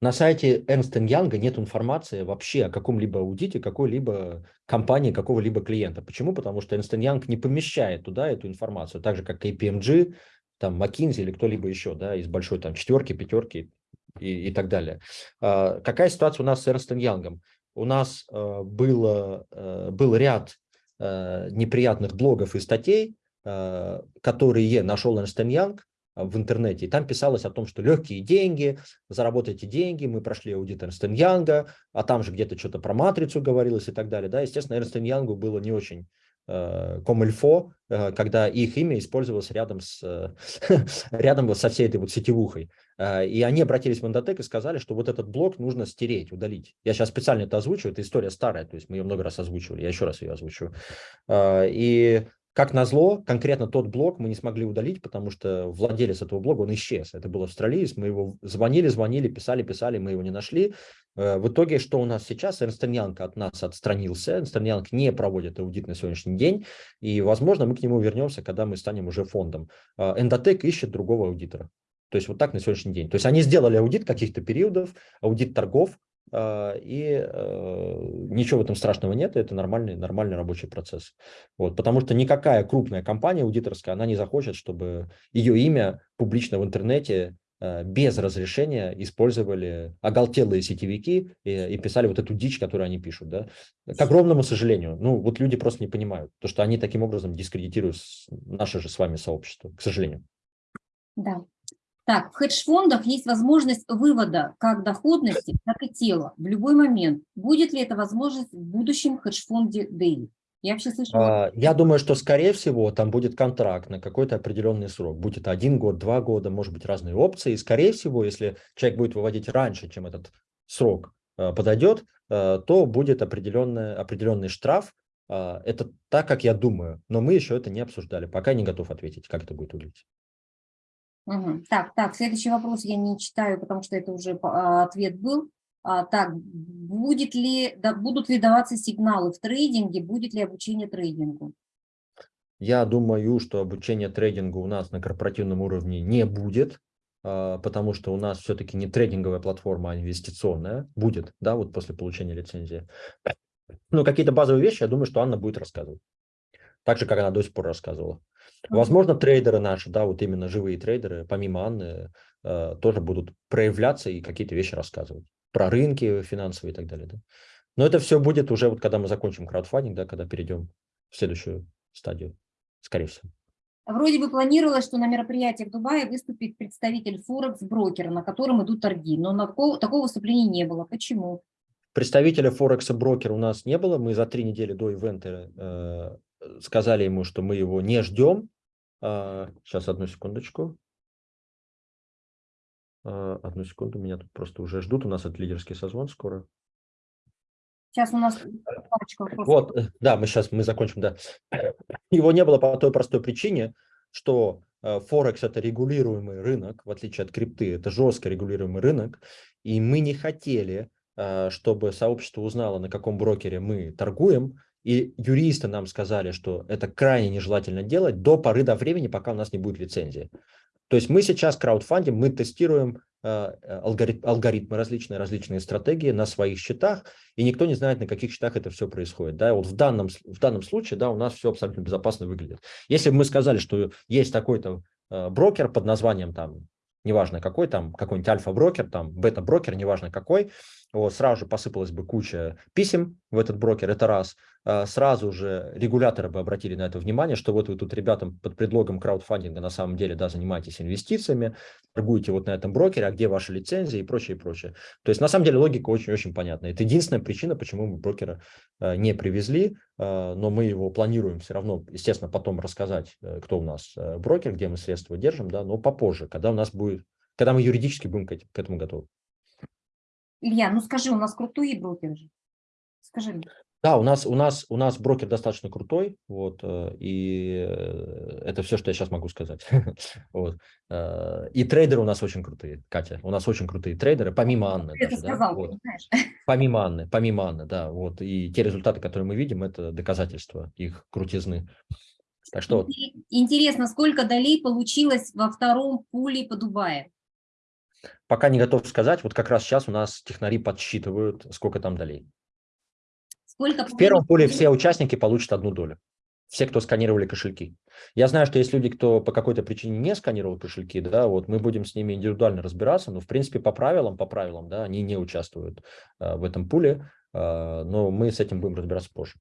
На сайте Ernst Young нет информации вообще о каком-либо аудите какой-либо компании, какого-либо клиента. Почему? Потому что Ernst Young не помещает туда эту информацию, так же как KPMG, там McKinsey или кто-либо еще, да, из большой там четверки, пятерки и, и так далее. А, какая ситуация у нас с Эрнстом Янгом? У нас а, было, а, был ряд неприятных блогов и статей, которые нашел Эрнст Янг в интернете. И там писалось о том, что легкие деньги, заработайте деньги, мы прошли аудит Эрнст Янга, а там же где-то что-то про матрицу говорилось и так далее. Да, естественно, Эрнст Янгу было не очень комильфо, э, когда их имя использовалось рядом, с, рядом со всей этой вот сетевухой. Э, и они обратились в Endotech и сказали, что вот этот блог нужно стереть, удалить. Я сейчас специально это озвучиваю, это история старая, то есть мы ее много раз озвучивали, я еще раз ее озвучиваю. Э, и как назло, конкретно тот блог мы не смогли удалить, потому что владелец этого блога, он исчез. Это был австралиец, мы его звонили, звонили, писали, писали, мы его не нашли. Э, в итоге, что у нас сейчас? Эрнст Янг от нас отстранился, Эрнст Янг не проводит аудит на сегодняшний день, и, возможно, мы к нему вернемся, когда мы станем уже фондом. Endotech ищет другого аудитора. То есть вот так на сегодняшний день. То есть они сделали аудит каких-то периодов, аудит торгов, и э, ничего в этом страшного нет, это нормальный, нормальный рабочий процесс. Вот, потому что никакая крупная компания аудиторская, она не захочет, чтобы ее имя публично в интернете э, без разрешения использовали оголтелые сетевики и, и писали вот эту дичь, которую они пишут. Да? К огромному сожалению. Ну, вот люди просто не понимают, то, что они таким образом дискредитируют наше же с вами сообщество, к сожалению. Да. Так, в хедж-фондах есть возможность вывода как доходности, так и тела в любой момент. Будет ли эта возможность в будущем хедж-фонде Daily? Я вообще слышала. А, я думаю, что, скорее всего, там будет контракт на какой-то определенный срок. Будет один год, два года, может быть, разные опции. И, скорее всего, если человек будет выводить раньше, чем этот срок а, подойдет, а, то будет определенный, определенный штраф. Это так, как я думаю. Но мы еще это не обсуждали. Пока не готов ответить, как это будет выглядеть. Угу. Так, так, следующий вопрос я не читаю, потому что это уже а, ответ был. А, так, будет ли, да, будут ли даваться сигналы в трейдинге, будет ли обучение трейдингу? Я думаю, что обучение трейдингу у нас на корпоративном уровне не будет, а, потому что у нас все-таки не трейдинговая платформа, а инвестиционная. Будет, да, вот после получения лицензии. Ну, какие-то базовые вещи, я думаю, что Анна будет рассказывать. Так же, как она до сих пор рассказывала. Возможно, трейдеры наши, да, вот именно живые трейдеры, помимо Анны, э, тоже будут проявляться и какие-то вещи рассказывать. Про рынки финансовые и так далее. Да. Но это все будет уже, вот когда мы закончим краудфандинг, да, когда перейдем в следующую стадию, скорее всего. Вроде бы планировалось, что на мероприятии в Дубае выступит представитель Форекс-брокера, на котором идут торги, но на такого, такого выступления не было. Почему? Представителя Форекса брокера у нас не было. Мы за три недели до ивента э, сказали ему, что мы его не ждем. А, сейчас, одну секундочку. А, одну секунду, меня тут просто уже ждут. У нас это лидерский созвон скоро. Сейчас у нас парочка вопросов. Вот, э, да, мы сейчас, мы закончим, да. Его не было по той простой причине, что э, Форекс – это регулируемый рынок, в отличие от крипты, это жестко регулируемый рынок, и мы не хотели, э, чтобы сообщество узнало, на каком брокере мы торгуем, и юристы нам сказали, что это крайне нежелательно делать до поры до времени, пока у нас не будет лицензии. То есть мы сейчас краудфандим, мы тестируем э, алгорит, алгоритмы различные, различные стратегии на своих счетах, и никто не знает, на каких счетах это все происходит. Да, вот в данном, в данном случае да, у нас все абсолютно безопасно выглядит. Если бы мы сказали, что есть такой-то э, брокер под названием, там, неважно какой, там, какой-нибудь альфа-брокер, там, бета-брокер, неважно какой, вот, сразу же посыпалась бы куча писем в этот брокер, это раз. А, сразу же регуляторы бы обратили на это внимание, что вот вы тут ребятам под предлогом краудфандинга на самом деле да, занимаетесь инвестициями, торгуете вот на этом брокере, а где ваша лицензия и прочее, и прочее. То есть на самом деле логика очень-очень понятна. Это единственная причина, почему мы брокера а, не привезли, а, но мы его планируем все равно, естественно, потом рассказать, э, кто у нас э, брокер, где мы средства держим, да, но попозже, когда у нас будет, когда мы юридически будем к этому готовы. Илья, ну скажи, у нас крутые брокеры же. Скажи. Да, у нас, у, нас, у нас брокер достаточно крутой, вот, э, и э, это все, что я сейчас могу сказать. вот. Э, и трейдеры у нас очень крутые, Катя, у нас очень крутые трейдеры, помимо Анны. Ты это даже, сказал, да? вот. Помимо Анны, помимо Анны, да, вот, и те результаты, которые мы видим, это доказательства их крутизны. Так что... Интересно, сколько долей получилось во втором пуле по Дубае? Пока не готов сказать, вот как раз сейчас у нас технари подсчитывают, сколько там долей. Сколько в первом поле все участники получат одну долю. Все, кто сканировали кошельки. Я знаю, что есть люди, кто по какой-то причине не сканировал кошельки, да, вот мы будем с ними индивидуально разбираться, но в принципе по правилам, по правилам, да, они не участвуют а, в этом пуле, а, но мы с этим будем разбираться позже.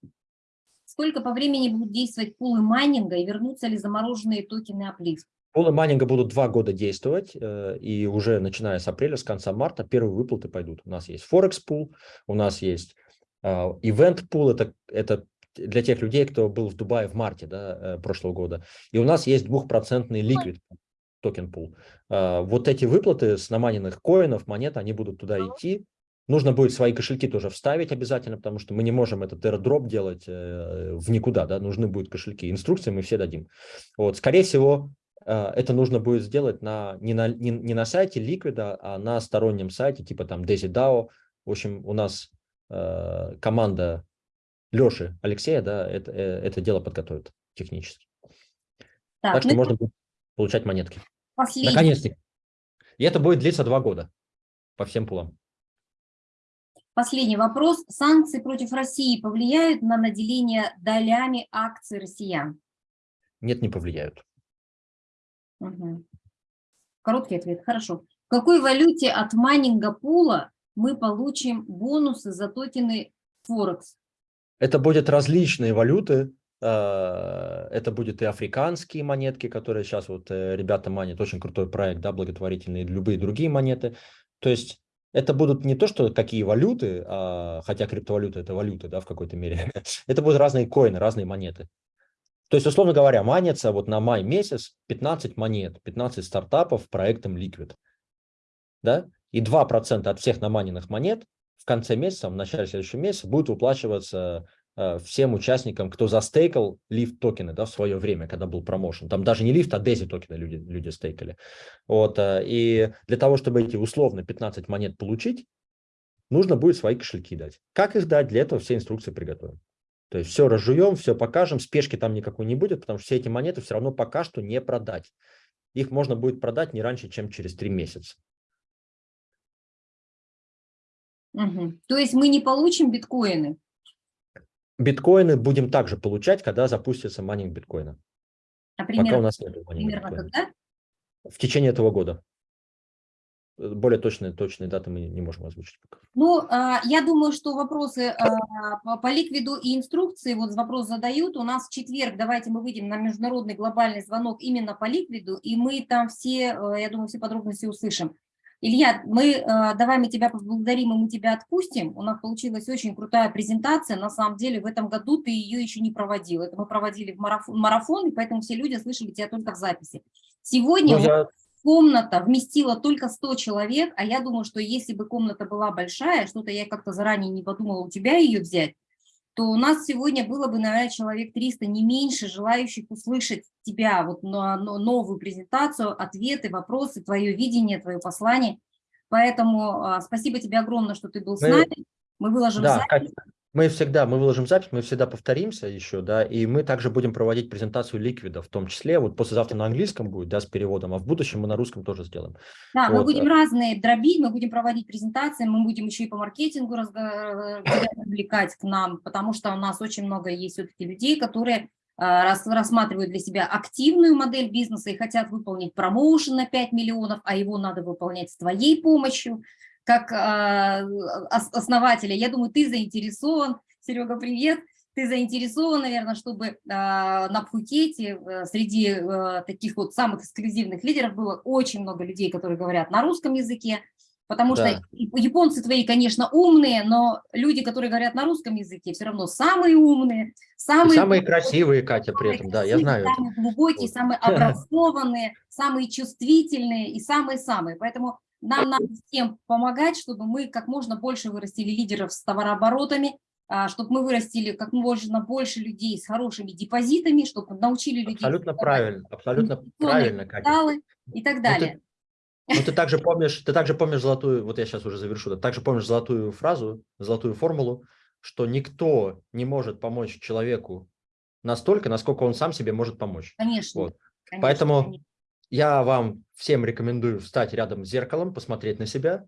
Сколько по времени будут действовать пулы майнинга и вернутся ли замороженные токены Uplift? Пулы майнинга будут два года действовать, э, и уже начиная с апреля, с конца марта первые выплаты пойдут. У нас есть Forex пул, у нас есть Event пул, это, это для тех людей, кто был в Дубае в марте да, э, прошлого года. И у нас есть двухпроцентный liquid токен пул. Вот эти выплаты с намайненных коинов, монет, они будут туда идти. Нужно будет свои кошельки тоже вставить обязательно, потому что мы не можем этот airdrop делать э, в никуда, да, нужны будут кошельки. Инструкции мы все дадим. Вот, скорее всего, Э, это нужно будет сделать на, не, на, не, не на сайте Liquid, а на стороннем сайте, типа там DaisyDAO. В общем, у нас э, команда Леши Алексея, да, это, э, это дело подготовит технически. Так, так что ну, можно будет получать монетки. Наконец-то. И это будет длиться два года по всем пулам. Последний вопрос. Санкции против России повлияют на наделение долями акций россиян? Нет, не повлияют. Угу. Короткий ответ. Хорошо. В какой валюте от майнинга пула мы получим бонусы за токены Форекс? Это будут различные валюты. А, это будут и африканские монетки, которые сейчас вот э, ребята манят. Очень крутой проект, да, благотворительный. И любые другие монеты. То есть это будут не то, что какие валюты, а, хотя криптовалюта это валюты, да, в какой-то мере. это будут разные коины, разные монеты. То есть, условно говоря, манится вот на май месяц 15 монет, 15 стартапов проектом Liquid. Да? И 2% от всех наманенных монет в конце месяца, в начале следующего месяца будет выплачиваться э, всем участникам, кто застейкал лифт токены да, в свое время, когда был промоушен. Там даже не лифт, а дези токены люди, люди стейкали. Вот, э, и для того, чтобы эти условно 15 монет получить, нужно будет свои кошельки дать. Как их дать? Для этого все инструкции приготовим. То есть все разжуем, все покажем, спешки там никакой не будет, потому что все эти монеты все равно пока что не продать. Их можно будет продать не раньше, чем через три месяца. Угу. То есть мы не получим биткоины? биткоины будем также получать, когда запустится майнинг биткоина. А Пока у примерно, нас нет примерно биткоина. когда? В течение этого года. Более точные, точные даты мы не можем озвучить пока. Ну, а, я думаю, что вопросы а, по- по ликвиду и инструкции, вот вопрос задают. У нас в четверг, давайте мы выйдем на международный глобальный звонок именно по ликвиду, и мы там все, э, я думаю, все подробности услышим. Илья, мы, а, давай мы тебя поблагодарим, и мы тебя отпустим. У нас получилась очень крутая презентация. На самом деле в этом году ты ее еще не проводил. Это мы проводили в марафон, марафон, и поэтому все люди слышали тебя только в записи. Сегодня Ну, я, комната вместила только 100 человек, а я думаю, что если бы комната была большая, что-то я как-то заранее не подумала у тебя ее взять, то у нас сегодня было бы, наверное, человек 300, не меньше, желающих услышать тебя, вот на, на новую презентацию, ответы, вопросы, твое видение, твое послание. Поэтому а, спасибо тебе огромное, что ты был с нами. Мы выложим да, запись. Катя, мы всегда, мы выложим запись, мы всегда повторимся еще, да, и мы также будем проводить презентацию ликвида, в том числе, вот послезавтра на английском будет, да, с переводом, а в будущем мы на русском тоже сделаем. Да, мы Вот, будем э. разные дробить, мы будем проводить презентации, мы будем еще и по маркетингу тебя привлекать к нам, потому что у нас очень много есть все-таки людей, которые рас- рассматривают для себя активную модель бизнеса и хотят выполнить промоушен на 5 миллионов, а его надо выполнять с твоей помощью, как а, ос- основателя. Я думаю, ты заинтересован, Серега, привет, ты заинтересован, наверное, чтобы а, на Пхукете э, среди э, таких вот самых эксклюзивных лидеров было очень много людей, которые говорят на русском языке, потому Да. что японцы твои, конечно, умные, но люди, которые говорят на русском языке, все равно самые умные, И самые, самые глубокие, красивые, Катя, при этом, да, я знаю. это. самые глубокие, Вот. самые образованные, самые чувствительные и самые-самые. Поэтому нам надо всем помогать, чтобы мы как можно больше вырастили лидеров с товарооборотами, а, чтобы мы вырастили как можно больше людей с хорошими депозитами, чтобы научили людей Абсолютно правильно, абсолютно правильно, Катя. и так Ну, ты- далее. Ну, ты также помнишь, ты также помнишь золотую, вот я сейчас уже завершу, да, также помнишь золотую фразу, золотую формулу, что никто не может помочь человеку настолько, насколько он сам себе может помочь. Конечно. Вот. конечно, Поэтому конечно. Я вам всем рекомендую встать рядом с зеркалом, посмотреть на себя,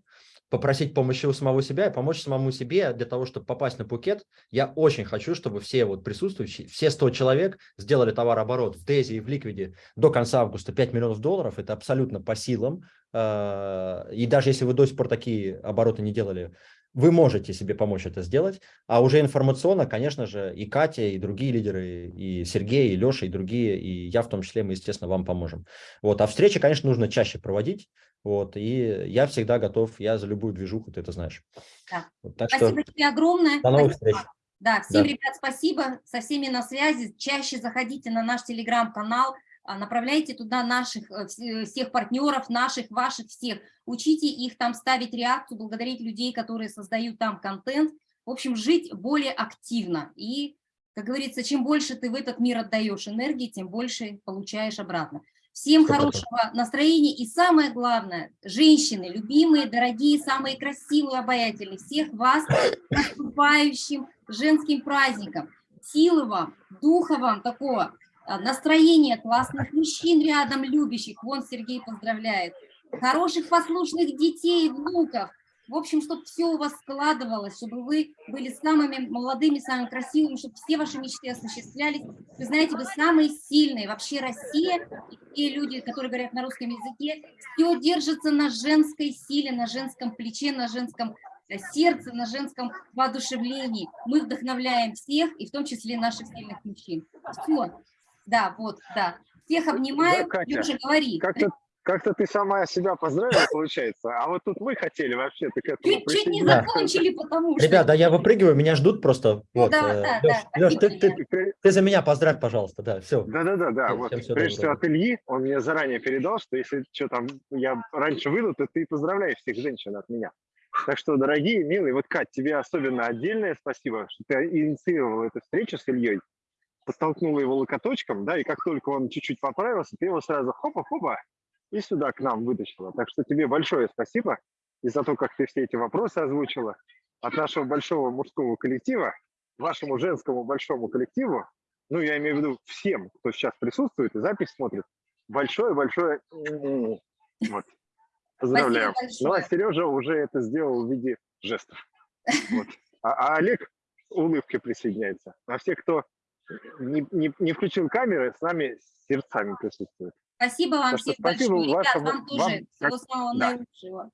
попросить помощи у самого себя и помочь самому себе для того, чтобы попасть на Пукет. Я очень хочу, чтобы все вот присутствующие, все 100 человек сделали товарооборот в Дези и в Ликвиде до конца августа 5 миллионов долларов. Это абсолютно по силам. Э, И даже если вы до сих пор такие обороты не делали, вы можете себе помочь это сделать. А уже информационно, конечно же, и Катя, и другие лидеры, и Сергей, и Леша, и другие, и я в том числе, мы, естественно, вам поможем. Вот. А встречи, конечно, нужно чаще проводить. Вот. И я всегда готов, я за любую движуху, ты это знаешь. Да. Вот. Так Спасибо что тебе огромное. до новых Спасибо. встреч. Да, всем, Да. ребят, спасибо. Со всеми на связи. Чаще заходите на наш телеграм-канал, направляйте туда наших э, э, всех партнеров, наших, ваших, всех. Учите их там ставить реакцию, благодарить людей, которые создают там контент. В общем, жить более активно. И, как говорится, чем больше ты в этот мир отдаешь энергии, тем больше получаешь обратно. Всем хорошего настроения и самое главное, женщины, любимые, дорогие, самые красивые, обаятельные, всех вас наступающим женским праздником. Силы вам, духа вам такого, а, настроения классных мужчин рядом, любящих. Вон Сергей поздравляет. Хороших послушных детей, внуков. В общем, чтобы все у вас складывалось, чтобы вы были самыми молодыми, самыми красивыми, чтобы все ваши мечты осуществлялись. Вы знаете, вы самые сильные. Вообще Россия и те люди, которые говорят на русском языке, все держится на женской силе, на женском плече, на женском э, сердце, на женском воодушевлении. Мы вдохновляем всех, и в том числе наших сильных мужчин. Все. Да, вот, да. Всех обнимаю. Да, Катя, говори. Как-то как-то ты сама себя поздравила, получается, а вот тут мы хотели вообще-то к этому Чуть, чуть не Да. закончили, потому что... Ребят, да я выпрыгиваю, меня ждут просто. Ну Вот, да, э, да, Лёш, да, Лёш, ты, ты- ты за меня поздравь, пожалуйста, да, все. Да-да-да, да. Вот всем всего прежде всего от Ильи, он мне заранее передал, что если что там я раньше выйду, то ты поздравляешь всех женщин от меня. Так что, дорогие, милые, вот, Кать, тебе особенно отдельное спасибо, что ты инициировал эту встречу с Ильей, подтолкнула его локоточком, да, и как только он чуть-чуть поправился, ты его сразу хопа-хопа и сюда к нам вытащила. Так что тебе большое спасибо и за то, как ты все эти вопросы озвучила. От нашего большого мужского коллектива, вашему женскому большому коллективу, ну, я имею в виду всем, кто сейчас присутствует и запись смотрит, большое-большое м-м-м. вот. Поздравляю. Ну, а. Сережа уже это сделал в виде жестов. Вот. А, а Олег, улыбкой присоединяется. А все, кто не, не, не включил камеры, с нами сердцами присутствуют. Спасибо вам всем спасибо большое. Ребят, вашему- вам тоже вам всего самого да. наилучшего.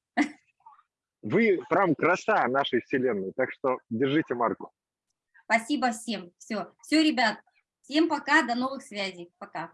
Вы прям краса нашей вселенной, так что держите марку. Спасибо всем. Все, все, ребят. Всем пока, до новых связей. Пока.